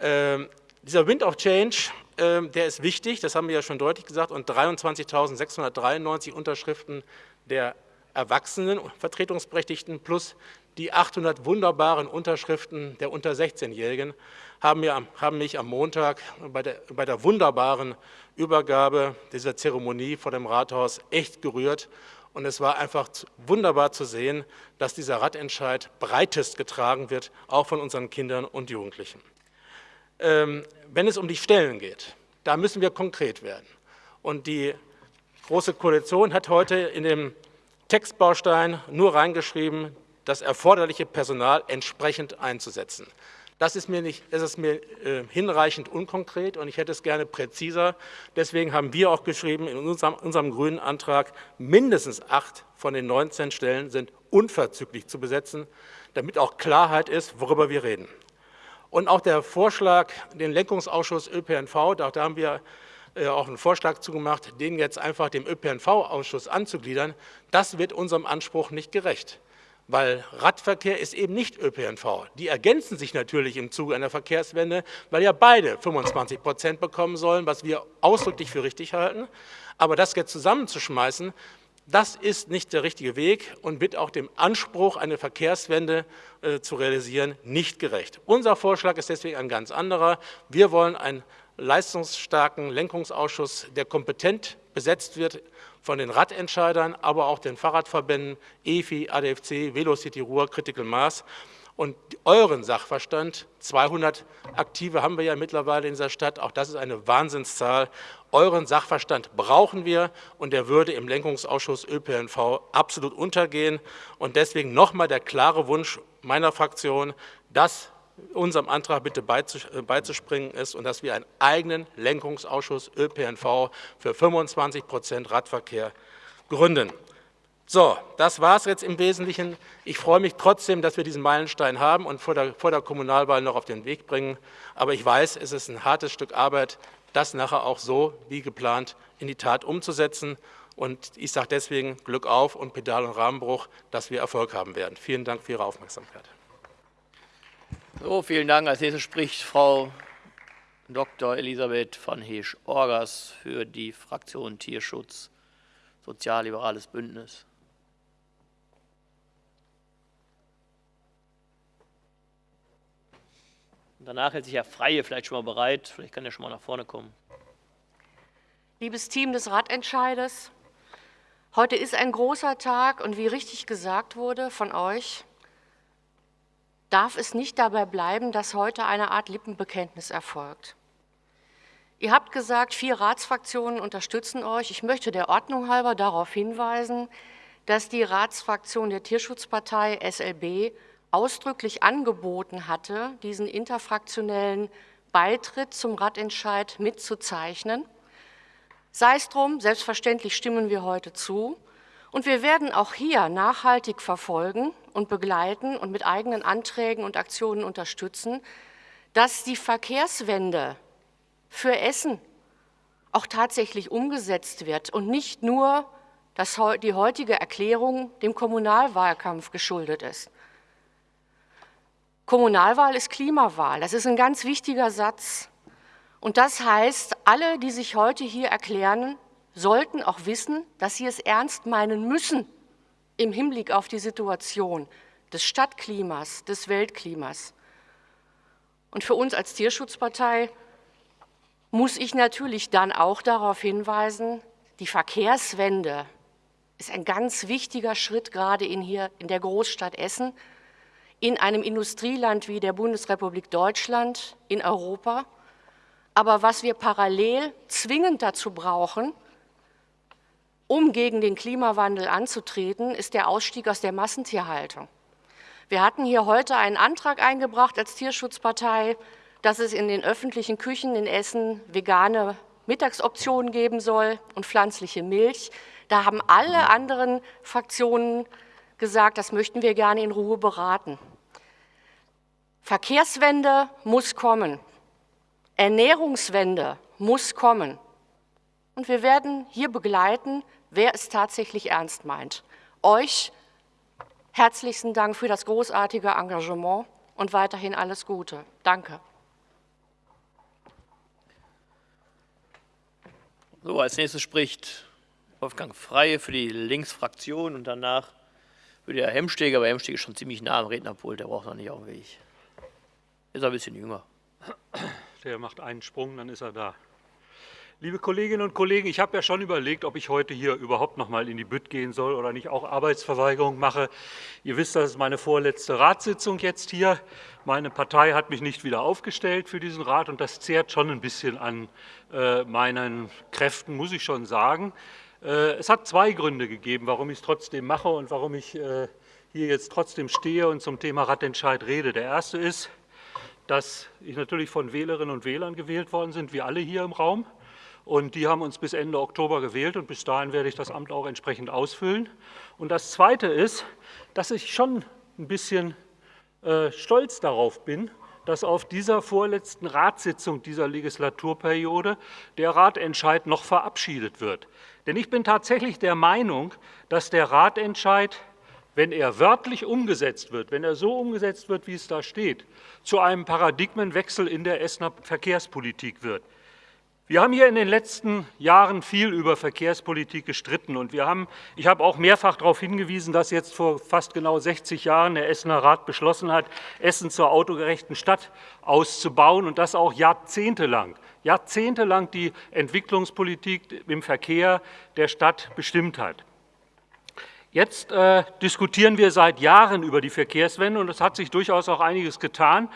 [SPEAKER 8] Ähm, dieser Wind of Change, äh, der ist wichtig, das haben wir ja schon deutlich gesagt, und 23.693 Unterschriften der Erwachsenen Vertretungsberechtigten plus die 800 wunderbaren Unterschriften der unter 16-Jährigen haben, haben, mich am Montag bei der, bei der wunderbaren Übergabe dieser Zeremonie vor dem Rathaus echt gerührt. Und es war einfach wunderbar zu sehen, dass dieser Radentscheid breitest getragen wird, auch von unseren Kindern und Jugendlichen. Ähm, wenn es um die Stellen geht, da müssen wir konkret werden. Und die Große Koalition hat heute in dem Textbaustein nur reingeschrieben, das erforderliche Personal entsprechend einzusetzen. Das ist mir, nicht, das ist mir äh, hinreichend unkonkret und ich hätte es gerne präziser. Deswegen haben wir auch geschrieben in unserem, unserem grünen Antrag, mindestens acht von den 19 Stellen sind unverzüglich zu besetzen, damit auch Klarheit ist, worüber wir reden. Und auch der Vorschlag, den Lenkungsausschuss ÖPNV, da haben wir äh, auch einen Vorschlag zugemacht, den jetzt einfach dem ÖPNV-Ausschuss anzugliedern, das wird unserem Anspruch nicht gerecht. Weil Radverkehr ist eben nicht ÖPNV. Die ergänzen sich natürlich im Zuge einer Verkehrswende, weil ja beide 25 Prozent bekommen sollen, was wir ausdrücklich für richtig halten. Aber das jetzt zusammenzuschmeißen, das ist nicht der richtige Weg und wird auch dem Anspruch, eine Verkehrswende äh, zu realisieren, nicht gerecht. Unser Vorschlag ist deswegen ein ganz anderer. Wir wollen ein leistungsstarken Lenkungsausschuss, der kompetent besetzt wird von den Radentscheidern, aber auch den Fahrradverbänden EFI, ADFC, Velocity Ruhr, Critical Mass und euren Sachverstand, 200 Aktive haben wir ja mittlerweile in dieser Stadt, auch das ist eine Wahnsinnszahl, euren Sachverstand brauchen wir und der würde im Lenkungsausschuss ÖPNV absolut untergehen und deswegen nochmal der klare Wunsch meiner Fraktion, dass unserem Antrag bitte äh, beizuspringen ist und dass wir einen eigenen Lenkungsausschuss ÖPNV für 25 Prozent Radverkehr gründen. So, das war es jetzt im Wesentlichen. Ich freue mich trotzdem, dass wir diesen Meilenstein haben und vor der, vor der Kommunalwahl noch auf den Weg bringen. Aber ich weiß, es ist ein hartes Stück Arbeit, das nachher auch so wie geplant in die Tat umzusetzen. Und ich sage deswegen Glück auf und Pedal- und Rahmenbruch, dass wir Erfolg haben werden. Vielen Dank für Ihre Aufmerksamkeit.
[SPEAKER 1] So, vielen Dank. Als nächstes spricht Frau Dr. Elisabeth von Heesch-Orgas für die Fraktion Tierschutz, Sozialliberales Bündnis. Und danach hält sich Herr Freie vielleicht schon mal bereit. Vielleicht kann er schon mal nach vorne kommen.
[SPEAKER 9] Liebes Team des Radentscheides, heute ist ein großer Tag und wie richtig gesagt wurde von euch, darf es nicht dabei bleiben, dass heute eine Art Lippenbekenntnis erfolgt. Ihr habt gesagt, vier Ratsfraktionen unterstützen euch. Ich möchte der Ordnung halber darauf hinweisen, dass die Ratsfraktion der Tierschutzpartei SLB ausdrücklich angeboten hatte, diesen interfraktionellen Beitritt zum Radentscheid mitzuzeichnen. Sei es drum, selbstverständlich stimmen wir heute zu. Und wir werden auch hier nachhaltig verfolgen und begleiten und mit eigenen Anträgen und Aktionen unterstützen, dass die Verkehrswende für Essen auch tatsächlich umgesetzt wird und nicht nur dass die heutige Erklärung dem Kommunalwahlkampf geschuldet ist. Kommunalwahl ist Klimawahl. Das ist ein ganz wichtiger Satz. Und das heißt, alle, die sich heute hier erklären, sollten auch wissen, dass sie es ernst meinen müssen im Hinblick auf die Situation des Stadtklimas, des Weltklimas. Und für uns als Tierschutzpartei muss ich natürlich dann auch darauf hinweisen, die Verkehrswende ist ein ganz wichtiger Schritt gerade in hier in der Großstadt Essen, in einem Industrieland wie der Bundesrepublik Deutschland, in Europa. Aber was wir parallel zwingend dazu brauchen, um gegen den Klimawandel anzutreten, ist der Ausstieg aus der Massentierhaltung. Wir hatten hier heute einen Antrag eingebracht als Tierschutzpartei, dass es in den öffentlichen Küchen in Essen vegane Mittagsoptionen geben soll und pflanzliche Milch. Da haben alle anderen Fraktionen gesagt, das möchten wir gerne in Ruhe beraten. Verkehrswende muss kommen. Ernährungswende muss kommen. Und wir werden hier begleiten, wer es tatsächlich ernst meint. Euch herzlichsten Dank für das großartige Engagement und weiterhin alles Gute. Danke.
[SPEAKER 1] So, als nächstes spricht Wolfgang Freie für die Linksfraktion und danach würde Herr Hemsteg, aber Hemsteg ist schon ziemlich nah am Rednerpult, der braucht noch nicht auf den Weg. Ist ein bisschen jünger.
[SPEAKER 10] Der macht einen Sprung, dann ist er da. Liebe Kolleginnen und Kollegen, ich habe ja schon überlegt, ob ich heute hier überhaupt noch mal in die Bütt gehen soll oder nicht auch Arbeitsverweigerung mache. Ihr wisst, das ist meine vorletzte Ratssitzung jetzt hier. Meine Partei hat mich nicht wieder aufgestellt für diesen Rat und das zehrt schon ein bisschen an äh, meinen Kräften, muss ich schon sagen. Äh, es hat zwei Gründe gegeben, warum ich es trotzdem mache und warum ich äh, hier jetzt trotzdem stehe und zum Thema Ratentscheid rede. Der erste ist, dass ich natürlich von Wählerinnen und Wählern gewählt worden sind, wie alle hier im Raum. Und die haben uns bis Ende Oktober gewählt und bis dahin werde ich das Amt auch entsprechend ausfüllen. Und das Zweite ist, dass ich schon ein bisschen äh, stolz darauf bin, dass auf dieser vorletzten Ratssitzung dieser Legislaturperiode der Ratentscheid noch verabschiedet wird. Denn ich bin tatsächlich der Meinung, dass der Ratentscheid wenn er wörtlich umgesetzt wird, wenn er so umgesetzt wird, wie es da steht, zu einem Paradigmenwechsel in der Essener Verkehrspolitik wird. Wir haben hier in den letzten Jahren viel über Verkehrspolitik gestritten und wir haben, ich habe auch mehrfach darauf hingewiesen, dass jetzt vor fast genau 60 Jahren der Essener Rat beschlossen hat, Essen zur autogerechten Stadt auszubauen und das auch jahrzehntelang, jahrzehntelang die Entwicklungspolitik im Verkehr der Stadt bestimmt hat. Jetzt äh, diskutieren wir seit Jahren über die Verkehrswende und es hat sich durchaus auch einiges getan.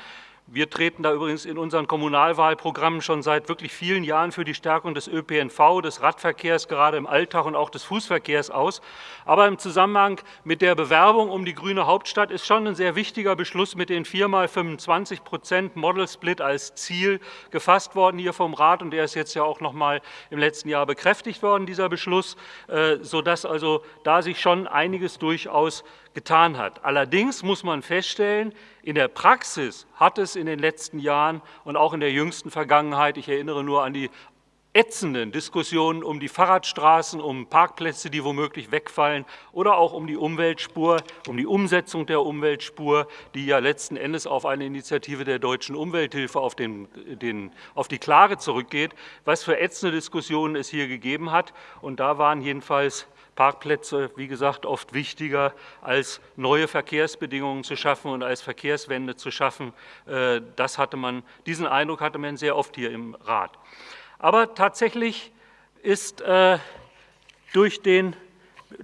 [SPEAKER 10] Wir treten da übrigens in unseren Kommunalwahlprogrammen schon seit wirklich vielen Jahren für die Stärkung des ÖPNV, des Radverkehrs, gerade im Alltag und auch des Fußverkehrs aus. Aber im Zusammenhang mit der Bewerbung um die grüne Hauptstadt ist schon ein sehr wichtiger Beschluss mit den 4 mal 25 Prozent Model Split als Ziel gefasst worden hier vom Rat. Und der ist jetzt ja auch noch mal im letzten Jahr bekräftigt worden, dieser Beschluss, äh, sodass also da sich schon einiges durchaus getan hat. Allerdings muss man feststellen, in der Praxis hat es in den letzten Jahren und auch in der jüngsten Vergangenheit, ich erinnere nur an die ätzenden Diskussionen um die Fahrradstraßen, um Parkplätze, die womöglich wegfallen oder auch um die Umweltspur, um die Umsetzung der Umweltspur, die ja letzten Endes auf eine Initiative der deutschen Umwelthilfe auf, den, den, auf die Klage zurückgeht, was für ätzende Diskussionen es hier gegeben hat. Und da waren jedenfalls Parkplätze, wie gesagt, oft wichtiger, als neue Verkehrsbedingungen zu schaffen und als Verkehrswende zu schaffen. Äh, das hatte man, diesen Eindruck hatte man sehr oft hier im Rat. Aber tatsächlich ist äh, durch den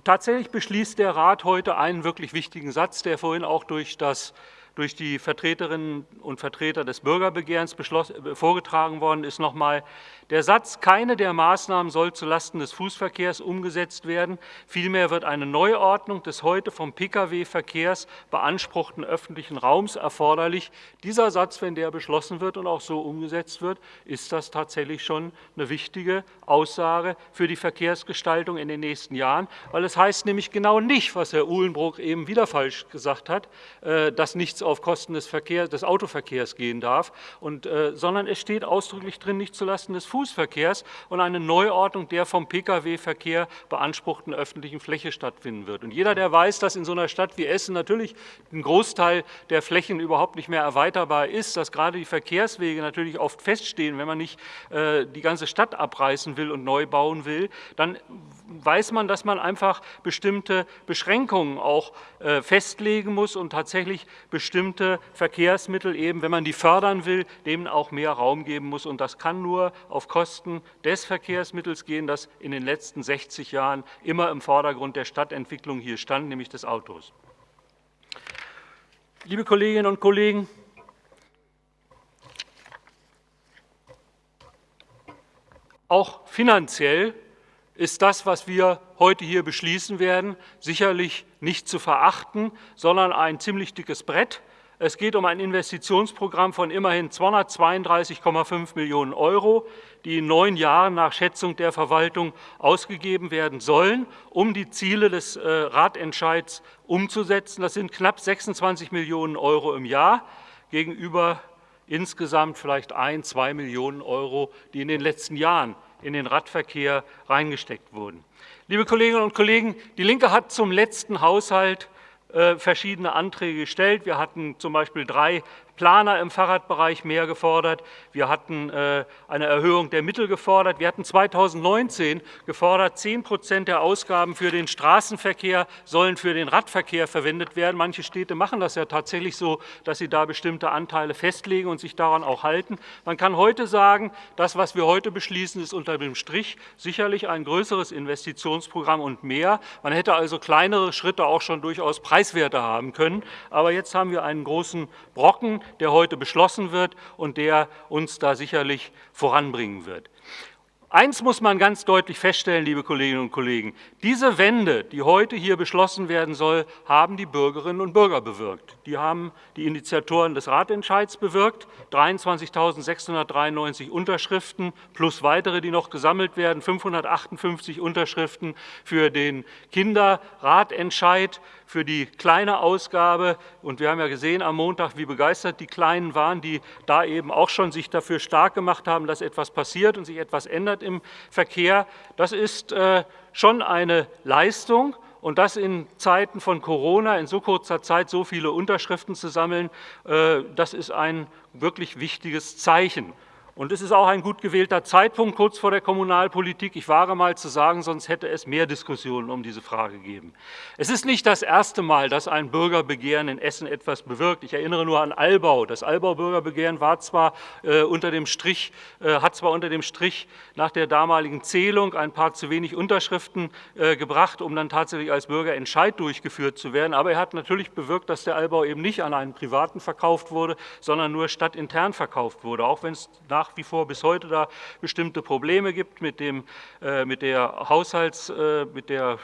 [SPEAKER 10] Tatsächlich beschließt der Rat heute einen wirklich wichtigen Satz, der vorhin auch durch das durch die Vertreterinnen und Vertreter des Bürgerbegehrens vorgetragen worden ist, nochmal der Satz, keine der Maßnahmen soll zulasten des Fußverkehrs umgesetzt werden. Vielmehr wird eine Neuordnung des heute vom Pkw-Verkehrs beanspruchten öffentlichen Raums erforderlich. Dieser Satz, wenn der beschlossen wird und auch so umgesetzt wird, ist das tatsächlich schon eine wichtige Aussage für die Verkehrsgestaltung in den nächsten Jahren, weil es heißt nämlich genau nicht, was Herr Uhlenbrock eben wieder falsch gesagt hat, äh, dass nichts auf Kosten des, Verkehr, des Autoverkehrs gehen darf, und, äh, sondern es steht ausdrücklich drin, nicht zulasten des Fußverkehrs und eine Neuordnung der vom Pkw-Verkehr beanspruchten öffentlichen Fläche stattfinden wird. Und jeder, der weiß, dass in so einer Stadt wie Essen natürlich ein Großteil der Flächen überhaupt nicht mehr erweiterbar ist, dass gerade die Verkehrswege natürlich oft feststehen, wenn man nicht äh, die ganze Stadt abreißen will und neu bauen will, dann weiß man, dass man einfach bestimmte Beschränkungen auch äh, festlegen muss und tatsächlich bestimmte Verkehrsmittel eben, wenn man die fördern will, dem auch mehr Raum geben muss. Und das kann nur auf Kosten des Verkehrsmittels gehen, das in den letzten 60 Jahren immer im Vordergrund der Stadtentwicklung hier stand, nämlich des Autos. Liebe Kolleginnen und Kollegen, auch finanziell ist das, was wir heute hier beschließen werden, sicherlich nicht zu verachten, sondern ein ziemlich dickes Brett. Es geht um ein Investitionsprogramm von immerhin 232,5 Millionen Euro, die in neun Jahren nach Schätzung der Verwaltung ausgegeben werden sollen, um die Ziele des äh, Ratentscheids umzusetzen. Das sind knapp 26 Millionen Euro im Jahr gegenüber insgesamt vielleicht ein, zwei Millionen Euro, die in den letzten Jahren in den Radverkehr reingesteckt wurden. Liebe Kolleginnen und Kollegen, die Linke hat zum letzten Haushalt äh, verschiedene Anträge gestellt. Wir hatten zum Beispiel drei Planer im Fahrradbereich mehr gefordert. Wir hatten äh, eine Erhöhung der Mittel gefordert. Wir hatten 2019 gefordert, 10 Prozent der Ausgaben für den Straßenverkehr sollen für den Radverkehr verwendet werden. Manche Städte machen das ja tatsächlich so, dass sie da bestimmte Anteile festlegen und sich daran auch halten. Man kann heute sagen, das, was wir heute beschließen, ist unter dem Strich sicherlich ein größeres Investitionsprogramm und mehr. Man hätte also kleinere Schritte auch schon durchaus preiswerter haben können. Aber jetzt haben wir einen großen Brocken, der heute beschlossen wird und der uns da sicherlich voranbringen wird. Eins muss man ganz deutlich feststellen, liebe Kolleginnen und Kollegen. Diese Wende, die heute hier beschlossen werden soll, haben die Bürgerinnen und Bürger bewirkt. Die haben die Initiatoren des Ratentscheids bewirkt. 23.693 Unterschriften plus weitere, die noch gesammelt werden. 558 Unterschriften für den Kinderratentscheid für die kleine Ausgabe. Und wir haben ja gesehen am Montag, wie begeistert die Kleinen waren, die da eben auch schon sich dafür stark gemacht haben, dass etwas passiert und sich etwas ändert im Verkehr. Das ist äh, schon eine Leistung. Und das in Zeiten von Corona, in so kurzer Zeit so viele Unterschriften zu sammeln, äh, das ist ein wirklich wichtiges Zeichen. Und es ist auch ein gut gewählter Zeitpunkt kurz vor der Kommunalpolitik. Ich wage mal zu sagen, sonst hätte es mehr Diskussionen um diese Frage gegeben. Es ist nicht das erste Mal, dass ein Bürgerbegehren in Essen etwas bewirkt. Ich erinnere nur an Albau. Das Albau-Bürgerbegehren war zwar äh, unter dem Strich, äh, hat zwar unter dem Strich nach der damaligen Zählung ein paar zu wenig Unterschriften äh, gebracht, um dann tatsächlich als Bürgerentscheid durchgeführt zu werden. Aber er hat natürlich bewirkt, dass der Albau eben nicht an einen Privaten verkauft wurde, sondern nur stadtintern verkauft wurde, auch wenn es nach nach wie vor bis heute da bestimmte Probleme gibt mit, dem, äh, mit der Haushalts, äh, mit der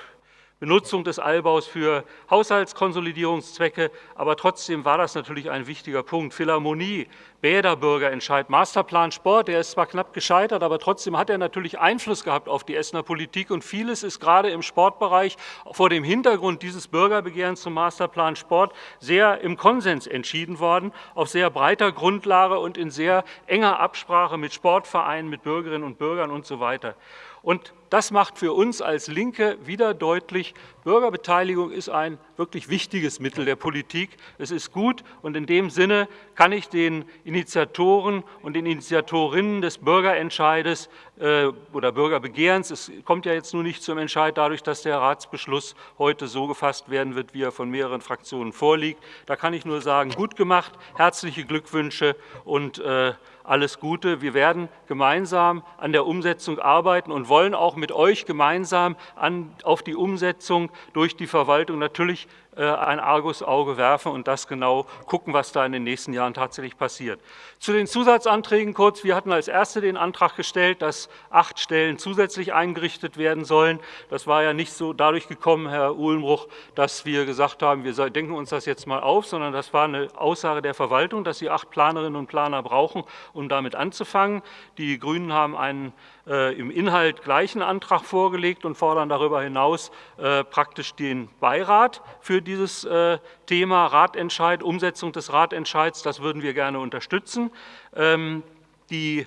[SPEAKER 10] Benutzung des Allbaus für Haushaltskonsolidierungszwecke. Aber trotzdem war das natürlich ein wichtiger Punkt. Philharmonie, Bäderbürgerentscheid, Masterplan Sport, der ist zwar knapp gescheitert, aber trotzdem hat er natürlich Einfluss gehabt auf die Essener Politik. Und vieles ist gerade im Sportbereich vor dem Hintergrund dieses Bürgerbegehrens zum Masterplan Sport sehr im Konsens entschieden worden, auf sehr breiter Grundlage und in sehr enger Absprache mit Sportvereinen, mit Bürgerinnen und Bürgern und so weiter. Und das macht für uns als Linke wieder deutlich, Bürgerbeteiligung ist ein wirklich wichtiges Mittel der Politik. Es ist gut und in dem Sinne kann ich den Initiatoren und den Initiatorinnen des Bürgerentscheides äh, oder Bürgerbegehrens, es kommt ja jetzt nur nicht zum Entscheid dadurch, dass der Ratsbeschluss heute so gefasst werden wird, wie er von mehreren Fraktionen vorliegt. Da kann ich nur sagen, gut gemacht, herzliche Glückwünsche und äh, alles Gute. Wir werden gemeinsam an der Umsetzung arbeiten und wollen auch mit euch gemeinsam an, auf die Umsetzung durch die Verwaltung natürlich ein Argusauge werfen und das genau gucken, was da in den nächsten Jahren tatsächlich passiert. Zu den Zusatzanträgen kurz. Wir hatten als Erste den Antrag gestellt, dass acht Stellen zusätzlich eingerichtet werden sollen. Das war ja nicht so dadurch gekommen, Herr Uhlenbruch, dass wir gesagt haben, wir denken uns das jetzt mal auf, sondern das war eine Aussage der Verwaltung, dass sie acht Planerinnen und Planer brauchen, um damit anzufangen. Die Grünen haben einen äh, im Inhalt gleichen Antrag vorgelegt und fordern darüber hinaus äh, praktisch den Beirat für dieses äh, Thema Ratentscheid, Umsetzung des Ratentscheids. Das würden wir gerne unterstützen. Ähm, die,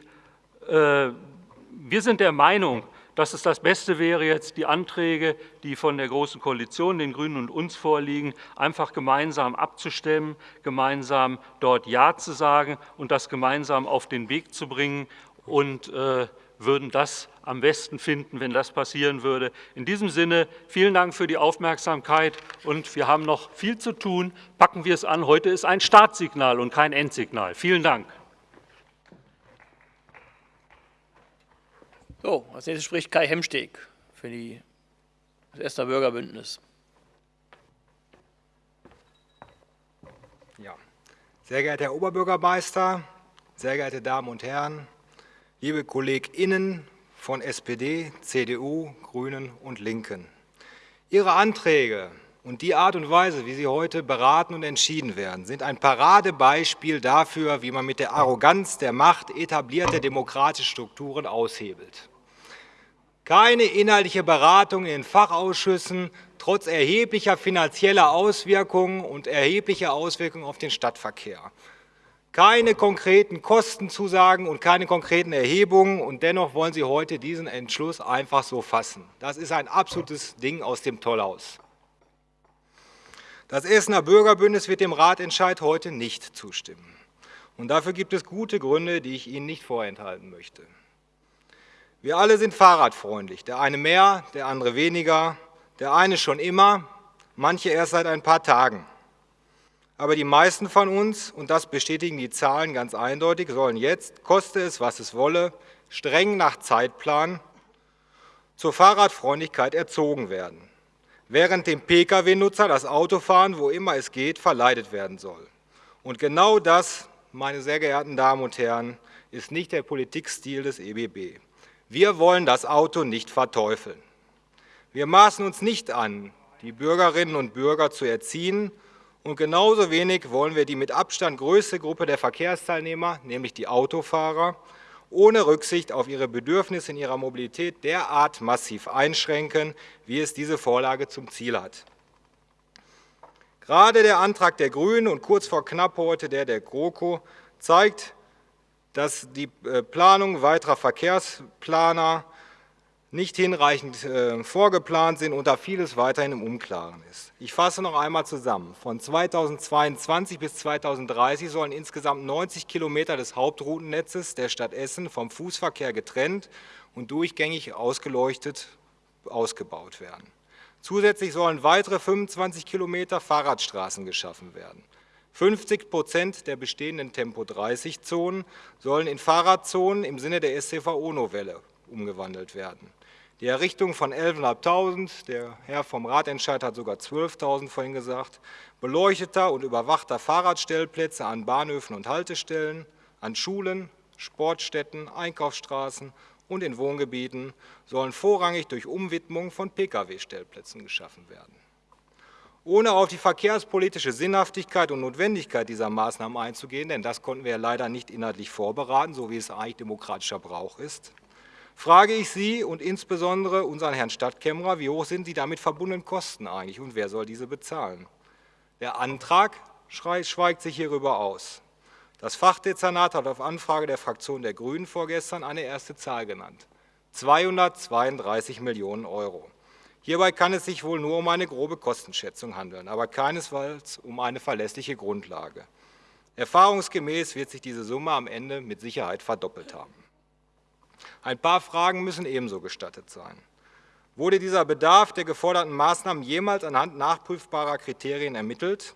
[SPEAKER 10] wir sind der Meinung, dass es das Beste wäre, jetzt die Anträge, die von der Großen Koalition, den Grünen und uns vorliegen, einfach gemeinsam abzustimmen, gemeinsam dort Ja zu sagen und das gemeinsam auf den Weg zu bringen und äh, würden das am besten finden, wenn das passieren würde. In diesem Sinne, vielen Dank für die Aufmerksamkeit und wir haben noch viel zu tun. Packen wir es an. Heute ist ein Startsignal und kein Endsignal. Vielen Dank.
[SPEAKER 1] So, als nächstes spricht Kai Hemsteg für die, das Essener Bürgerbündnis.
[SPEAKER 11] Ja. Sehr geehrter Herr Oberbürgermeister, sehr geehrte Damen und Herren, liebe KollegInnen von SPD, CDU, Grünen und Linken. Ihre Anträge und die Art und Weise, wie sie heute beraten und entschieden werden, sind ein Paradebeispiel dafür, wie man mit der Arroganz der Macht etablierte demokratische Strukturen aushebelt. Keine inhaltliche Beratung in Fachausschüssen, trotz erheblicher finanzieller Auswirkungen und erheblicher Auswirkungen auf den Stadtverkehr. Keine konkreten Kostenzusagen und keine konkreten Erhebungen und dennoch wollen Sie heute diesen Entschluss einfach so fassen. Das ist ein absolutes Ding aus dem Tollhaus. Das Essener Bürgerbündnis wird dem Ratentscheid heute nicht zustimmen. Und dafür gibt es gute Gründe, die ich Ihnen nicht vorenthalten möchte. Wir alle sind fahrradfreundlich, der eine mehr, der andere weniger, der eine schon immer, manche erst seit ein paar Tagen. Aber die meisten von uns, und das bestätigen die Zahlen ganz eindeutig, sollen jetzt, koste es, was es wolle, streng nach Zeitplan zur Fahrradfreundlichkeit erzogen werden, während dem Pkw-Nutzer das Autofahren, wo immer es geht, verleidet werden soll. Und genau das, meine sehr geehrten Damen und Herren, ist nicht der Politikstil des EBB. Wir wollen das Auto nicht verteufeln. Wir maßen uns nicht an, die Bürgerinnen und Bürger zu erziehen, und genauso wenig wollen wir die mit Abstand größte Gruppe der Verkehrsteilnehmer, nämlich die Autofahrer, ohne Rücksicht auf ihre Bedürfnisse in ihrer Mobilität derart massiv einschränken, wie es diese Vorlage zum Ziel hat. Gerade der Antrag der Grünen und kurz vor knapp heute der der GroKo zeigt, dass die äh, Planung weiterer Verkehrsplaner nicht hinreichend äh, vorgeplant sind und da vieles weiterhin im Unklaren ist. Ich fasse noch einmal zusammen. Von 2022 bis 2030 sollen insgesamt 90 Kilometer des Hauptroutennetzes der Stadt Essen vom Fußverkehr getrennt und durchgängig ausgeleuchtet ausgebaut werden. Zusätzlich sollen weitere 25 Kilometer Fahrradstraßen geschaffen werden. 50 Prozent der bestehenden Tempo-30-Zonen sollen in Fahrradzonen im Sinne der SCVO-Novelle umgewandelt werden. Die Errichtung von 11.500, der Herr vom Ratentscheid hat sogar 12.000 vorhin gesagt, beleuchteter und überwachter Fahrradstellplätze an Bahnhöfen und Haltestellen, an Schulen, Sportstätten, Einkaufsstraßen und in Wohngebieten sollen vorrangig durch Umwidmung von Pkw-Stellplätzen geschaffen werden. Ohne auf die verkehrspolitische Sinnhaftigkeit und Notwendigkeit dieser Maßnahmen einzugehen, denn das konnten wir leider nicht inhaltlich vorberaten, so wie es eigentlich demokratischer Brauch ist, frage ich Sie und insbesondere unseren Herrn Stadtkämmerer, wie hoch sind die damit verbundenen Kosten eigentlich und wer soll diese bezahlen? Der Antrag schweigt sich hierüber aus. Das Fachdezernat hat auf Anfrage der Fraktion der Grünen vorgestern eine erste Zahl genannt. 232 Millionen Euro. Hierbei kann es sich wohl nur um eine grobe Kostenschätzung handeln, aber keinesfalls um eine verlässliche Grundlage. Erfahrungsgemäß wird sich diese Summe am Ende mit Sicherheit verdoppelt haben. Ein paar Fragen müssen ebenso gestattet sein. Wurde dieser Bedarf der geforderten Maßnahmen jemals anhand nachprüfbarer Kriterien ermittelt?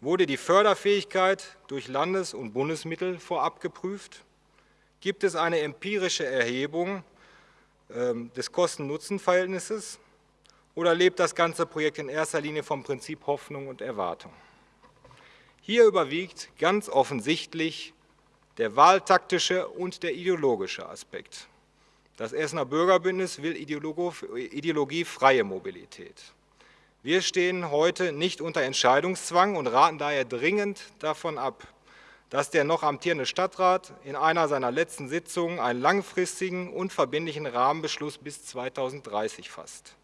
[SPEAKER 11] Wurde die Förderfähigkeit durch Landes- und Bundesmittel vorab geprüft? Gibt es eine empirische Erhebung ähm, des Kosten-Nutzen-Verhältnisses? Oder lebt das ganze Projekt in erster Linie vom Prinzip Hoffnung und Erwartung? Hier überwiegt ganz offensichtlich der wahltaktische und der ideologische Aspekt. Das Essener Bürgerbündnis will ideologiefreie Mobilität. Wir stehen heute nicht unter Entscheidungszwang und raten daher dringend davon ab, dass der noch amtierende Stadtrat in einer seiner letzten Sitzungen einen langfristigen und verbindlichen Rahmenbeschluss bis 2030 fasst.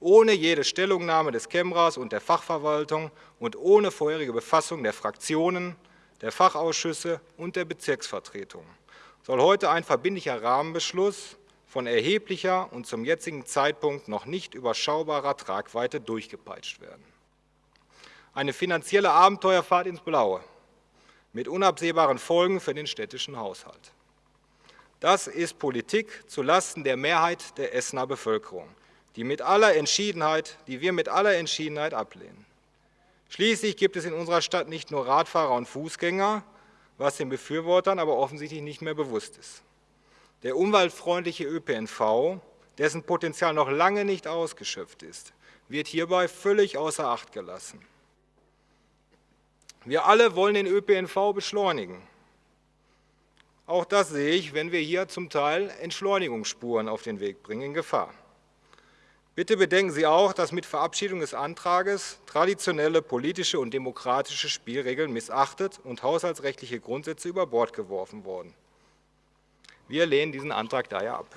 [SPEAKER 11] Ohne jede Stellungnahme des Kämmerers und der Fachverwaltung und ohne vorherige Befassung der Fraktionen, der Fachausschüsse und der Bezirksvertretung soll heute ein verbindlicher Rahmenbeschluss von erheblicher und zum jetzigen Zeitpunkt noch nicht überschaubarer Tragweite durchgepeitscht werden. Eine finanzielle Abenteuerfahrt ins Blaue mit unabsehbaren Folgen für den städtischen Haushalt. Das ist Politik zulasten der Mehrheit der Essener Bevölkerung, die, mit aller Entschiedenheit, die wir mit aller Entschiedenheit ablehnen. Schließlich gibt es in unserer Stadt nicht nur Radfahrer und Fußgänger, was den Befürwortern aber offensichtlich nicht mehr bewusst ist. Der umweltfreundliche ÖPNV, dessen Potenzial noch lange nicht ausgeschöpft ist, wird hierbei völlig außer Acht gelassen. Wir alle wollen den ÖPNV beschleunigen. Auch das sehe ich, wenn wir hier zum Teil Entschleunigungsspuren auf den Weg bringen, in Gefahr. Bitte bedenken Sie auch, dass mit Verabschiedung des Antrages traditionelle politische und demokratische Spielregeln missachtet und haushaltsrechtliche Grundsätze über Bord geworfen wurden. Wir lehnen diesen Antrag daher ab.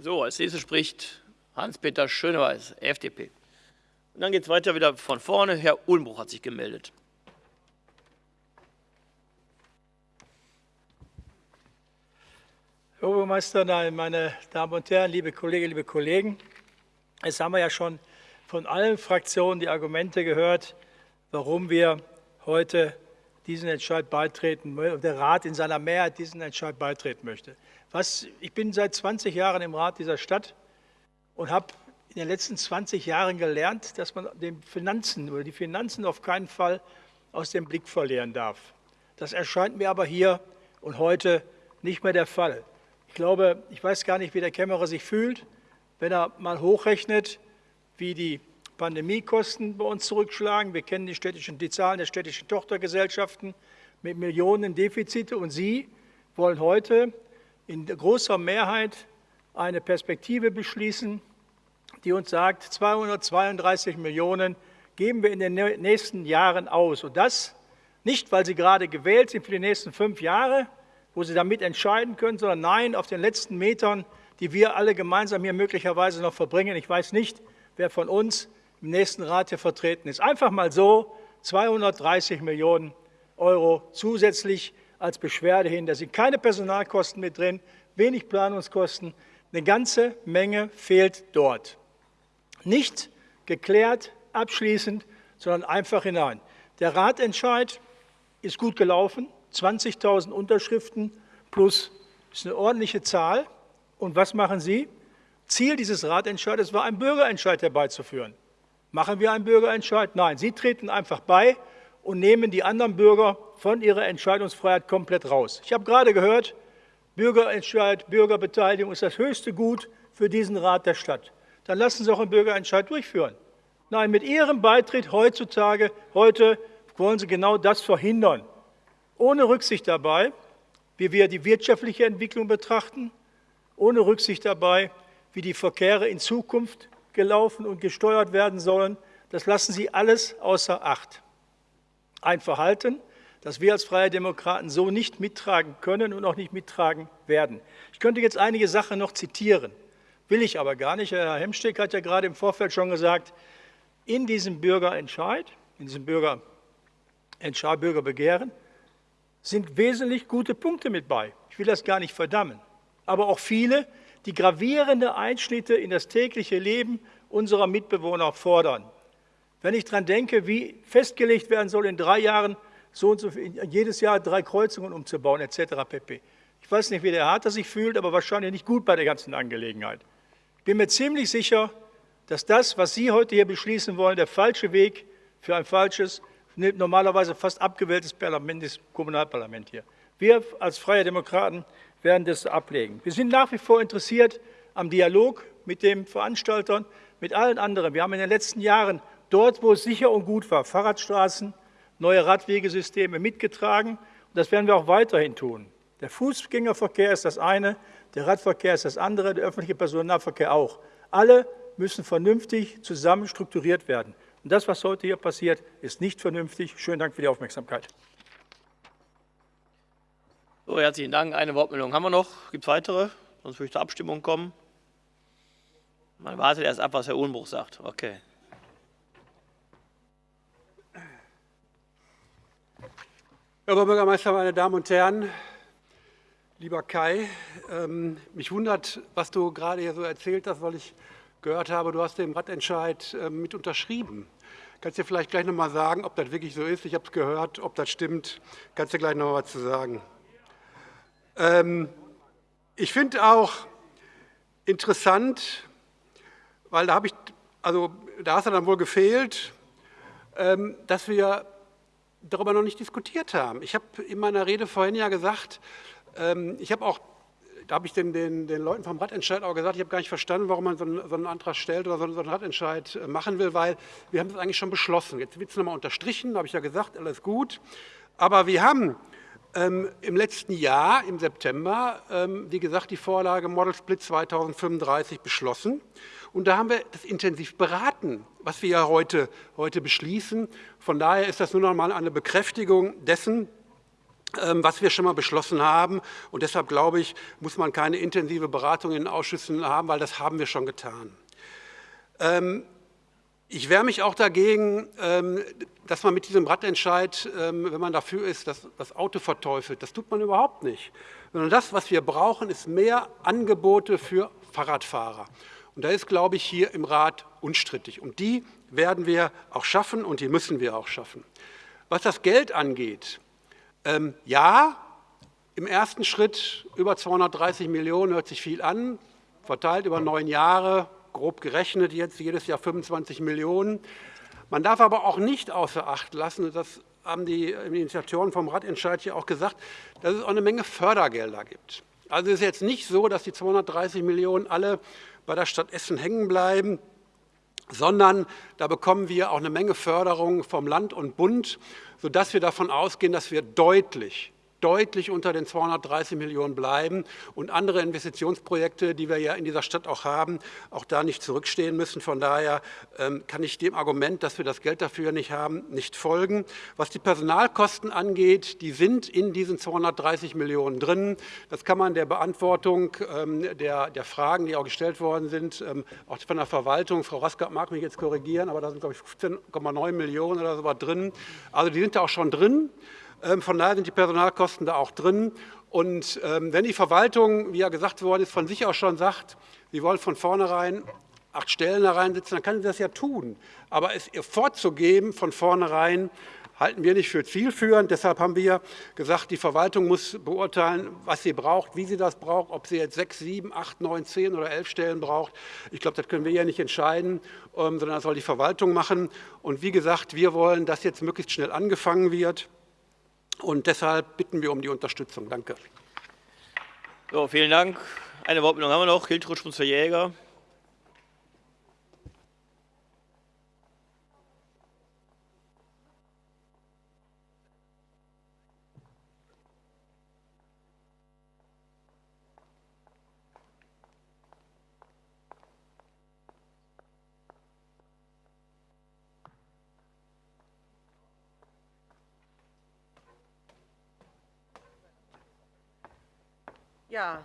[SPEAKER 1] So, als nächstes spricht Hans-Peter Schöneweiß, FDP. Und dann geht es weiter wieder von vorne. Herr Ulmbruch hat sich gemeldet.
[SPEAKER 12] Herr Obermeister, meine Damen und Herren, liebe Kolleginnen, liebe Kollegen, es haben wir ja schon von allen Fraktionen die Argumente gehört, warum wir heute diesen Entscheid beitreten, der Rat in seiner Mehrheit diesen Entscheid beitreten möchte. Was, ich bin seit 20 Jahren im Rat dieser Stadt und habe in den letzten 20 Jahren gelernt, dass man den Finanzen oder die Finanzen auf keinen Fall aus dem Blick verlieren darf. Das erscheint mir aber hier und heute nicht mehr der Fall. Ich glaube, ich weiß gar nicht, wie der Kämmerer sich fühlt, wenn er mal hochrechnet, wie die Pandemiekosten bei uns zurückschlagen. Wir kennen die, städtischen, die Zahlen der städtischen Tochtergesellschaften mit Millionen Defizite. Und Sie wollen heute in großer Mehrheit eine Perspektive beschließen, die uns sagt, 232 Millionen geben wir in den nächsten Jahren aus. Und das nicht, weil Sie gerade gewählt sind für die nächsten fünf Jahre, wo Sie damit entscheiden können, sondern nein, auf den letzten Metern, die wir alle gemeinsam hier möglicherweise noch verbringen. Ich weiß nicht, wer von uns im nächsten Rat hier vertreten ist. Einfach mal so 230 Millionen Euro zusätzlich als Beschwerde hin. Da sind keine Personalkosten mit drin, wenig Planungskosten. Eine ganze Menge fehlt dort nicht geklärt, abschließend, sondern einfach hinein. Der Ratentscheid ist gut gelaufen, 20.000 Unterschriften plus ist eine ordentliche Zahl. Und was machen Sie? Ziel dieses Ratentscheides war, einen Bürgerentscheid herbeizuführen. Machen wir einen Bürgerentscheid? Nein, Sie treten einfach bei und nehmen die anderen Bürger von ihrer Entscheidungsfreiheit komplett raus. Ich habe gerade gehört, Bürgerentscheid, Bürgerbeteiligung ist das höchste Gut für diesen Rat der Stadt dann lassen Sie auch einen Bürgerentscheid durchführen. Nein, mit Ihrem Beitritt heutzutage, heute wollen Sie genau das verhindern. Ohne Rücksicht dabei, wie wir die wirtschaftliche Entwicklung betrachten, ohne Rücksicht dabei, wie die Verkehre in Zukunft gelaufen und gesteuert werden sollen. Das lassen Sie alles außer Acht. Ein Verhalten, das wir als Freie Demokraten so nicht mittragen können und auch nicht mittragen werden. Ich könnte jetzt einige Sachen noch zitieren. Will ich aber gar nicht. Herr Hemsteck hat ja gerade im Vorfeld schon gesagt, in diesem Bürgerentscheid, in diesem Bürgerentscheid, Bürgerbegehren, sind wesentlich gute Punkte mit bei. Ich will das gar nicht verdammen. Aber auch viele, die gravierende Einschnitte in das tägliche Leben unserer Mitbewohner fordern. Wenn ich daran denke, wie festgelegt werden soll, in drei Jahren so und so jedes Jahr drei Kreuzungen umzubauen, etc. pp. Ich weiß nicht, wie der Harter sich fühlt, aber wahrscheinlich nicht gut bei der ganzen Angelegenheit bin mir ziemlich sicher, dass das, was Sie heute hier beschließen wollen, der falsche Weg für ein falsches, normalerweise fast abgewähltes Parlament ist, Kommunalparlament hier. Wir als Freie Demokraten werden das ablegen. Wir sind nach wie vor interessiert am Dialog mit den Veranstaltern, mit allen anderen. Wir haben in den letzten Jahren dort, wo es sicher und gut war, Fahrradstraßen, neue Radwegesysteme mitgetragen. Und das werden wir auch weiterhin tun. Der Fußgängerverkehr ist das eine, der Radverkehr ist das andere, der öffentliche Personennahverkehr auch. Alle müssen vernünftig zusammen strukturiert werden. Und das, was heute hier passiert, ist nicht vernünftig. Schönen Dank für die Aufmerksamkeit.
[SPEAKER 1] So, herzlichen Dank. Eine Wortmeldung haben wir noch. Gibt es weitere? Sonst würde ich zur Abstimmung kommen. Man wartet erst ab, was Herr Uhlenbruch sagt. Okay.
[SPEAKER 7] Herr Oberbürgermeister, meine Damen und Herren, lieber Kai, ähm, mich wundert, was du gerade hier so erzählt hast, weil ich gehört habe, du hast den Radentscheid äh, mit unterschrieben. Kannst du vielleicht gleich noch mal sagen, ob das wirklich so ist? Ich habe es gehört, ob das stimmt. Kannst du gleich noch mal was zu sagen? Ähm, ich finde auch interessant, weil da habe ich, also da hast du dann wohl gefehlt, ähm, dass wir darüber noch nicht diskutiert haben. Ich habe in meiner Rede vorhin ja gesagt, ähm, ich habe auch, da habe ich den, den, den, Leuten vom Radentscheid auch gesagt, ich habe gar nicht verstanden, warum man so einen, so einen Antrag stellt oder so, so einen Radentscheid äh, machen will, weil wir haben es eigentlich schon beschlossen. Jetzt wird es nochmal unterstrichen, habe ich ja gesagt, alles gut. Aber wir haben ähm, im letzten Jahr, im September, ähm, wie gesagt, die Vorlage Model Split 2035 beschlossen. Und da haben wir das intensiv beraten, was wir ja heute, heute beschließen. Von daher ist das nur noch mal eine Bekräftigung dessen, was wir schon mal beschlossen haben. Und deshalb glaube ich, muss man keine intensive Beratung in den Ausschüssen haben, weil das haben wir schon getan. Ähm, ich wehre mich auch dagegen, ähm, dass man mit diesem Radentscheid, wenn man dafür ist, das, das Auto verteufelt. Das tut man überhaupt nicht. Sondern das, was wir brauchen, ist mehr Angebote für Fahrradfahrer. Und da ist, glaube ich, hier im Rat unstrittig. Und die werden wir auch schaffen und die müssen wir auch schaffen. Was das Geld angeht, ähm, ja, im ersten Schritt über 230 Millionen hört sich viel an, verteilt über neun Jahre, grob gerechnet jetzt jedes Jahr 25 Millionen. Man darf aber auch nicht außer Acht lassen, das haben die Initiatoren vom Radentscheid hier auch gesagt, dass es auch eine Menge Fördergelder gibt. Also es ist jetzt nicht so, dass die 230 Millionen alle bei der Stadt Essen hängen bleiben, sondern da bekommen wir auch eine Menge Förderung vom Land und Bund, sodass wir davon ausgehen, dass wir deutlich deutlich unter den 230 Millionen bleiben und andere Investitionsprojekte, die wir ja in dieser Stadt auch haben, auch da nicht zurückstehen müssen. Von daher ähm, kann ich dem Argument, dass wir das Geld dafür nicht haben, nicht folgen. Was die Personalkosten angeht, die sind in diesen 230 Millionen drin. Das kann man der Beantwortung ähm, der, der Fragen, die auch gestellt worden sind, ähm, auch von der Verwaltung, Frau Raskap mag mich jetzt korrigieren, aber da sind, glaube ich, 15,9 Millionen oder so was drin. Also die sind da auch schon drin. Ähm, von daher sind die Personalkosten da auch drin. Und ähm, wenn die Verwaltung, wie ja gesagt worden ist, von sich aus schon sagt, sie wollen von vornherein acht Stellen da reinsitzen, dann kann sie das ja tun. Aber es ihr vorzugeben von vornherein, halten wir nicht für zielführend. Deshalb haben wir gesagt, die Verwaltung muss beurteilen, was sie braucht, wie sie das braucht, ob sie jetzt sechs, sieben, acht, neun, zehn oder elf Stellen braucht. Ich glaube, das können wir ja nicht entscheiden, ähm, sondern das soll die Verwaltung machen. Und wie gesagt, wir wollen, dass jetzt möglichst schnell angefangen wird. Und deshalb bitten wir um die Unterstützung. Danke.
[SPEAKER 1] So, vielen Dank. Eine Wortmeldung haben wir noch. Hiltrud Schmunzer-Jäger.
[SPEAKER 13] Ja,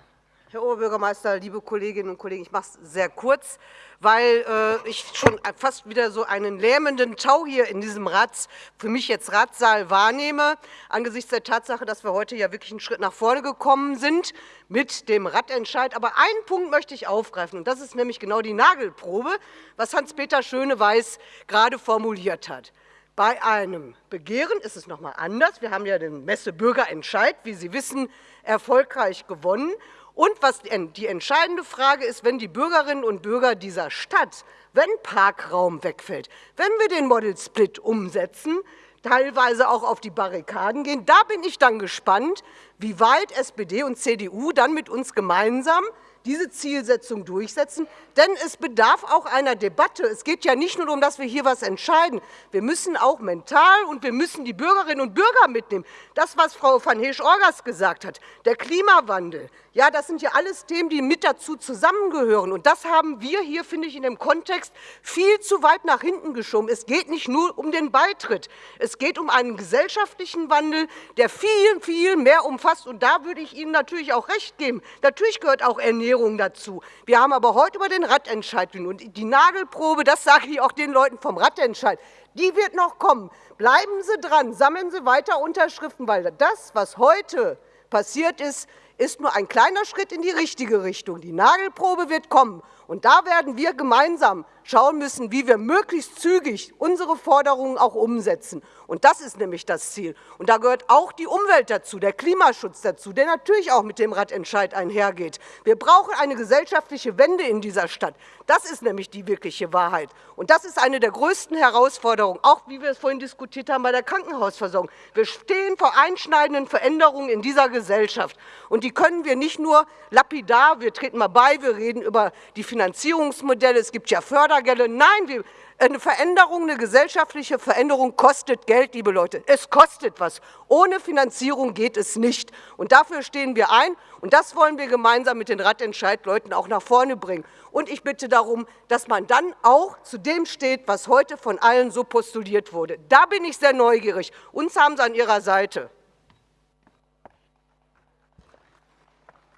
[SPEAKER 13] Herr Oberbürgermeister, liebe Kolleginnen und Kollegen, ich mache es sehr kurz, weil äh, ich schon fast wieder so einen lähmenden Tau hier in diesem Rats, für mich jetzt Ratssaal wahrnehme, angesichts der Tatsache, dass wir heute ja wirklich einen Schritt nach vorne gekommen sind mit dem Radentscheid. Aber einen Punkt möchte ich aufgreifen, und das ist nämlich genau die Nagelprobe, was Hans-Peter Schöneweiß gerade formuliert hat. Bei einem Begehren ist es noch mal anders. Wir haben ja den Messe-Bürgerentscheid, wie Sie wissen, erfolgreich gewonnen. Und was die entscheidende Frage ist, wenn die Bürgerinnen und Bürger dieser Stadt, wenn Parkraum wegfällt, wenn wir den Model Split umsetzen, teilweise auch auf die Barrikaden gehen, da bin ich dann gespannt, wie weit SPD und CDU dann mit uns gemeinsam diese Zielsetzung durchsetzen. Denn es bedarf auch einer Debatte. Es geht ja nicht nur darum, dass wir hier etwas entscheiden. Wir müssen auch mental und wir müssen die Bürgerinnen und Bürger mitnehmen. Das, was Frau van Heesch-Orgas gesagt hat, der Klimawandel, ja, das sind ja alles Themen, die mit dazu zusammengehören. Und das haben wir hier, finde ich, in dem Kontext viel zu weit nach hinten geschoben. Es geht nicht nur um den Beitritt. Es geht um einen gesellschaftlichen Wandel, der viel, viel mehr umfasst. Und da würde ich Ihnen natürlich auch recht geben. Natürlich gehört auch Ernährung dazu. Wir haben aber heute über den Radentscheid und die Nagelprobe, das sage ich auch den Leuten vom Radentscheid, die wird noch kommen. Bleiben Sie dran, sammeln Sie weiter Unterschriften, weil das, was heute passiert ist, ist nur ein kleiner Schritt in die richtige Richtung. Die Nagelprobe wird kommen. Und da werden wir gemeinsam schauen müssen, wie wir möglichst zügig unsere Forderungen auch umsetzen. Und das ist nämlich das Ziel. Und da gehört auch die Umwelt dazu, der Klimaschutz dazu, der natürlich auch mit dem Radentscheid einhergeht. Wir brauchen eine gesellschaftliche Wende in dieser Stadt. Das ist nämlich die wirkliche Wahrheit. Und das ist eine der größten Herausforderungen, auch wie wir es vorhin diskutiert haben bei der Krankenhausversorgung. Wir stehen vor einschneidenden Veränderungen in dieser Gesellschaft. Und die können wir nicht nur lapidar, wir treten mal bei, wir reden über die Finanzierungsmodelle, es gibt ja Fördergelder. Nein, eine Veränderung, eine gesellschaftliche Veränderung kostet Geld, liebe Leute. Es kostet was. Ohne Finanzierung geht es nicht. Und dafür stehen wir ein. Und das wollen wir gemeinsam mit den Radentscheidleuten auch nach vorne bringen. Und ich bitte darum, dass man dann auch zu dem steht, was heute von allen so postuliert wurde. Da bin ich sehr neugierig. Uns haben Sie an Ihrer Seite.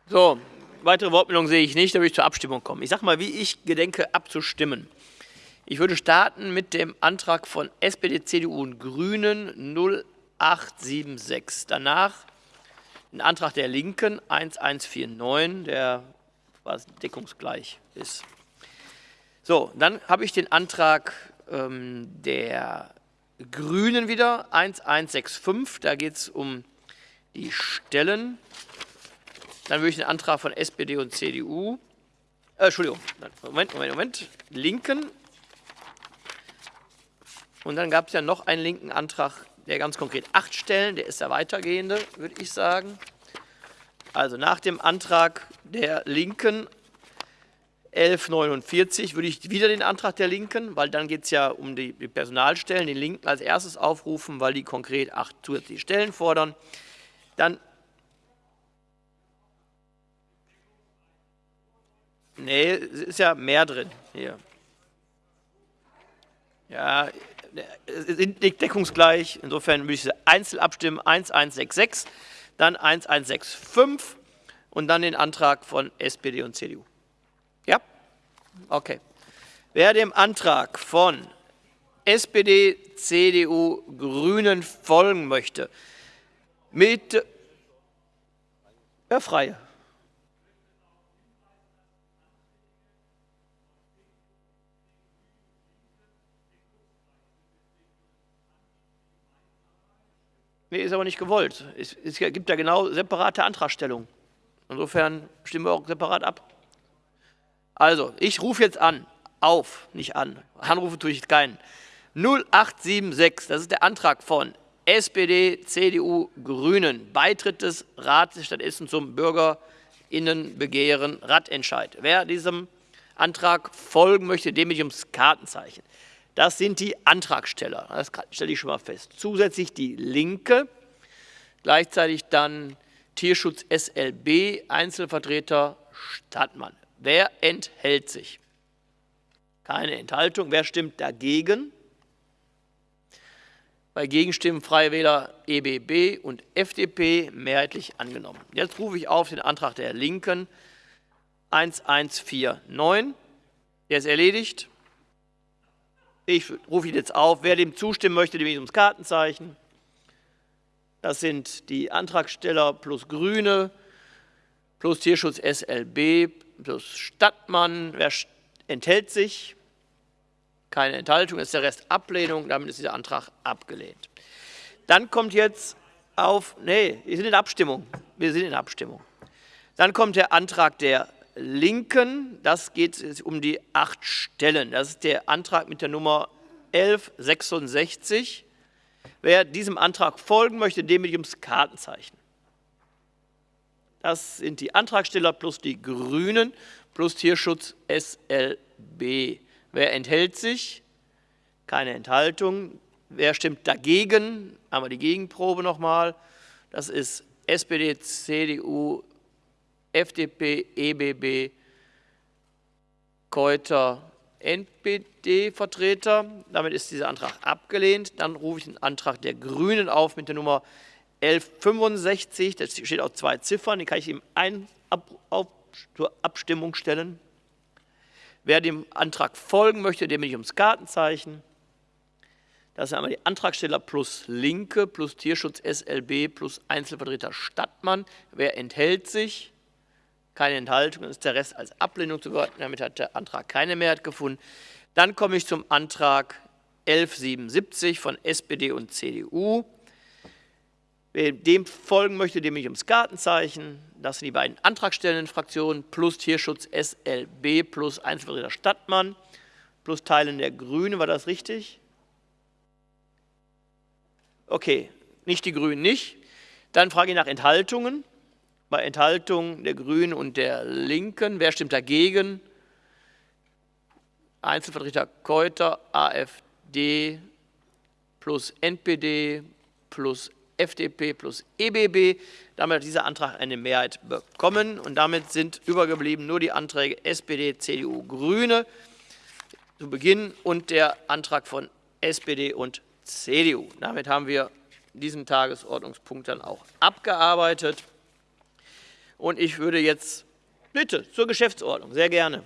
[SPEAKER 1] So, weitere Wortmeldungen sehe ich nicht, da würde ich zur Abstimmung kommen. Ich sage mal, wie ich gedenke abzustimmen. Ich würde starten mit dem Antrag von SPD, CDU und Grünen 0876. Danach den Antrag der Linken 1149, der quasi deckungsgleich ist. So, dann habe ich den Antrag ähm, der Grünen wieder 1165. Da geht es um die Stellen. Dann würde ich den Antrag von SPD und CDU, äh, Entschuldigung, Moment, Moment, Moment, Linken und dann gab es ja noch einen linken Antrag, der ganz konkret acht Stellen, der ist der weitergehende, würde ich sagen. Also nach dem Antrag der Linken 1149 würde ich wieder den Antrag der Linken, weil dann geht es ja um die Personalstellen, den Linken als erstes aufrufen, weil die konkret acht zusätzliche Stellen fordern. Dann Nee, es ist ja mehr drin hier. Ja, nicht deckungsgleich. Insofern würde ich sie einzeln abstimmen. 1166, dann 1165 und dann den Antrag von SPD und CDU. Ja? Okay. Wer dem Antrag von SPD, CDU, Grünen folgen möchte, mit ja, Freie. Nee, ist aber nicht gewollt. Es, es gibt ja genau separate Antragstellungen. Insofern stimmen wir auch separat ab. Also, ich rufe jetzt an, auf, nicht an. Anrufe tue ich keinen. 0876, das ist der Antrag von SPD, CDU, Grünen, Beitritt des Rates der Essen zum Bürgerinnenbegehren Radentscheid. Wer diesem Antrag folgen möchte, dem ich ums Kartenzeichen. Das sind die Antragsteller, das stelle ich schon mal fest. Zusätzlich die Linke, gleichzeitig dann Tierschutz SLB, Einzelvertreter Stadtmann. Wer enthält sich? Keine Enthaltung. Wer stimmt dagegen? Bei Gegenstimmen Freie Wähler EBB und FDP mehrheitlich angenommen. Jetzt rufe ich auf den Antrag der Linken 1149. Der ist erledigt. Ich rufe ihn jetzt auf. Wer dem zustimmen möchte, dem ich ums Kartenzeichen. Das sind die Antragsteller plus Grüne, plus Tierschutz SLB, plus Stadtmann. Wer enthält sich? Keine Enthaltung, ist der Rest Ablehnung. Damit ist dieser Antrag abgelehnt. Dann kommt jetzt auf, nee, wir sind in Abstimmung. Wir sind in Abstimmung. Dann kommt der Antrag der Linken, das geht um die acht Stellen. Das ist der Antrag mit der Nummer 1166. Wer diesem Antrag folgen möchte, dem mit ums Kartenzeichen. Das sind die Antragsteller plus die Grünen plus Tierschutz SLB. Wer enthält sich? Keine Enthaltung. Wer stimmt dagegen? Wir die Gegenprobe nochmal. Das ist SPD, CDU, FDP, EBB, Keuter, NPD-Vertreter. Damit ist dieser Antrag abgelehnt. Dann rufe ich den Antrag der Grünen auf mit der Nummer 1165. Da steht auch zwei Ziffern, die kann ich ihm ein, ab, auf, zur Abstimmung stellen. Wer dem Antrag folgen möchte, dem bin ich ums Kartenzeichen. Das sind einmal die Antragsteller plus Linke plus Tierschutz SLB plus Einzelvertreter Stadtmann. Wer enthält sich? Keine Enthaltung, ist der Rest als Ablehnung zu bewerten. Damit hat der Antrag keine Mehrheit gefunden. Dann komme ich zum Antrag 1177 von SPD und CDU. Wer dem folgen möchte, dem ich ums Gartenzeichen. Das sind die beiden antragstellenden Fraktionen plus Tierschutz SLB plus Einzelvertreter Stadtmann plus Teilen der Grünen. War das richtig? Okay, nicht die Grünen nicht. Dann frage ich nach Enthaltungen. Bei Enthaltungen der Grünen und der Linken. Wer stimmt dagegen? Einzelvertreter Keuter, AfD plus NPD plus FDP plus EBB. Damit hat dieser Antrag eine Mehrheit bekommen und damit sind übergeblieben nur die Anträge SPD, CDU, Grüne zu Beginn und der Antrag von SPD und CDU. Damit haben wir diesen Tagesordnungspunkt dann auch abgearbeitet. Und ich würde jetzt, bitte, zur Geschäftsordnung, sehr gerne.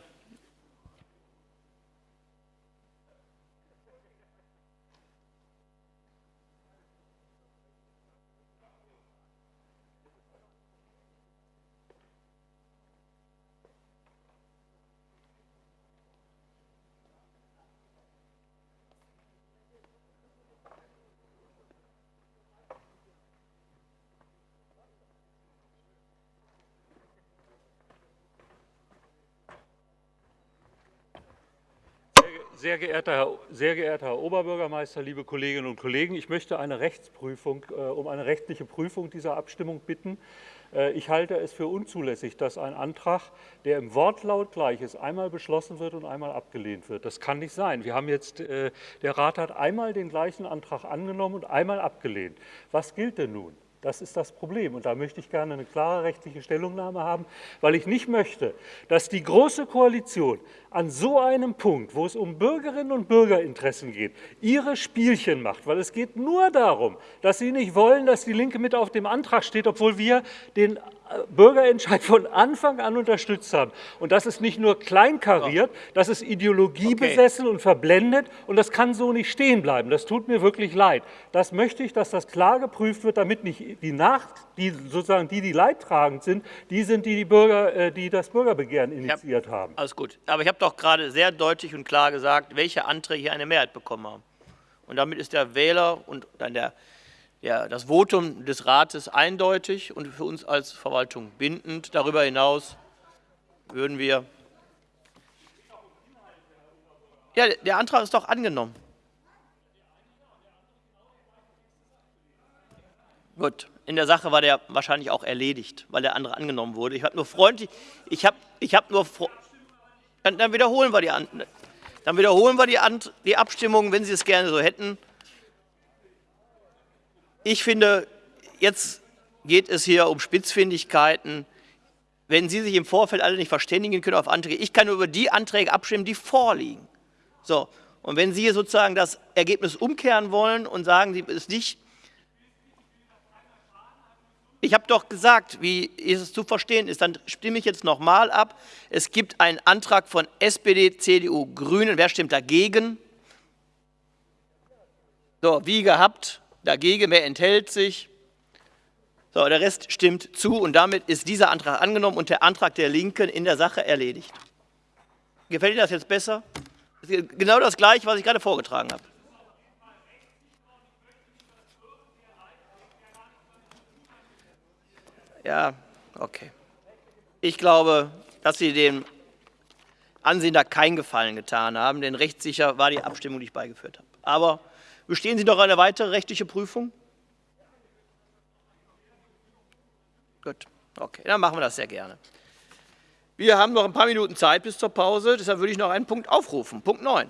[SPEAKER 10] Sehr geehrter, Herr, sehr geehrter Herr Oberbürgermeister, liebe Kolleginnen und Kollegen, ich möchte eine Rechtsprüfung, äh, um eine rechtliche Prüfung dieser Abstimmung bitten. Äh, ich halte es für unzulässig, dass ein Antrag, der im Wortlaut gleich ist, einmal beschlossen wird und einmal abgelehnt wird. Das kann nicht sein. Wir haben jetzt, äh, der Rat hat einmal den gleichen Antrag angenommen und einmal abgelehnt. Was gilt denn nun? Das ist das Problem. Und da möchte ich gerne eine klare rechtliche Stellungnahme haben, weil ich nicht möchte, dass die Große Koalition an so einem Punkt, wo es um Bürgerinnen und Bürgerinteressen geht, ihre Spielchen macht. Weil es geht nur darum, dass sie nicht wollen, dass die Linke mit auf dem Antrag steht, obwohl wir den Bürgerentscheid von Anfang an unterstützt haben. Und das ist nicht nur kleinkariert, das ist ideologiebesessen okay. und verblendet und das kann so nicht stehen bleiben. Das tut mir wirklich leid. Das möchte ich, dass das klar geprüft wird, damit nicht die Nacht, die sozusagen die, die leidtragend sind, die sind, die, die, Bürger, äh, die das Bürgerbegehren initiiert
[SPEAKER 1] hab,
[SPEAKER 10] haben.
[SPEAKER 1] Alles gut. Aber ich habe doch gerade sehr deutlich und klar gesagt, welche Anträge hier eine Mehrheit bekommen haben. Und damit ist der Wähler und dann der ja, das Votum des Rates eindeutig und für uns als Verwaltung bindend. Darüber hinaus würden wir. Ja, der Antrag ist doch angenommen. Gut, in der Sache war der wahrscheinlich auch erledigt, weil der andere angenommen wurde. Ich habe nur freundlich, ich habe, ich habe nur, dann, dann, wiederholen wir die, dann wiederholen wir die, die Abstimmung, wenn Sie es gerne so hätten. Ich finde, jetzt geht es hier um Spitzfindigkeiten. Wenn Sie sich im Vorfeld alle nicht verständigen können auf Anträge, ich kann nur über die Anträge abstimmen, die vorliegen. So, und wenn Sie sozusagen das Ergebnis umkehren wollen und sagen, Sie es nicht, ich habe doch gesagt, wie es zu verstehen ist, dann stimme ich jetzt nochmal ab. Es gibt einen Antrag von SPD, CDU, Grünen. Wer stimmt dagegen? So, wie gehabt, dagegen, wer enthält sich? So, der Rest stimmt zu und damit ist dieser Antrag angenommen und der Antrag der Linken in der Sache erledigt. Gefällt Ihnen das jetzt besser? Genau das Gleiche, was ich gerade vorgetragen habe. Ja, okay. Ich glaube, dass Sie dem Ansehen da keinen Gefallen getan haben, denn rechtssicher war die Abstimmung, die ich beigeführt habe. Aber Bestehen Sie noch eine weitere rechtliche Prüfung? Gut. Okay, dann machen wir das sehr gerne. Wir haben noch ein paar Minuten Zeit bis zur Pause, deshalb würde ich noch einen Punkt aufrufen. Punkt 9.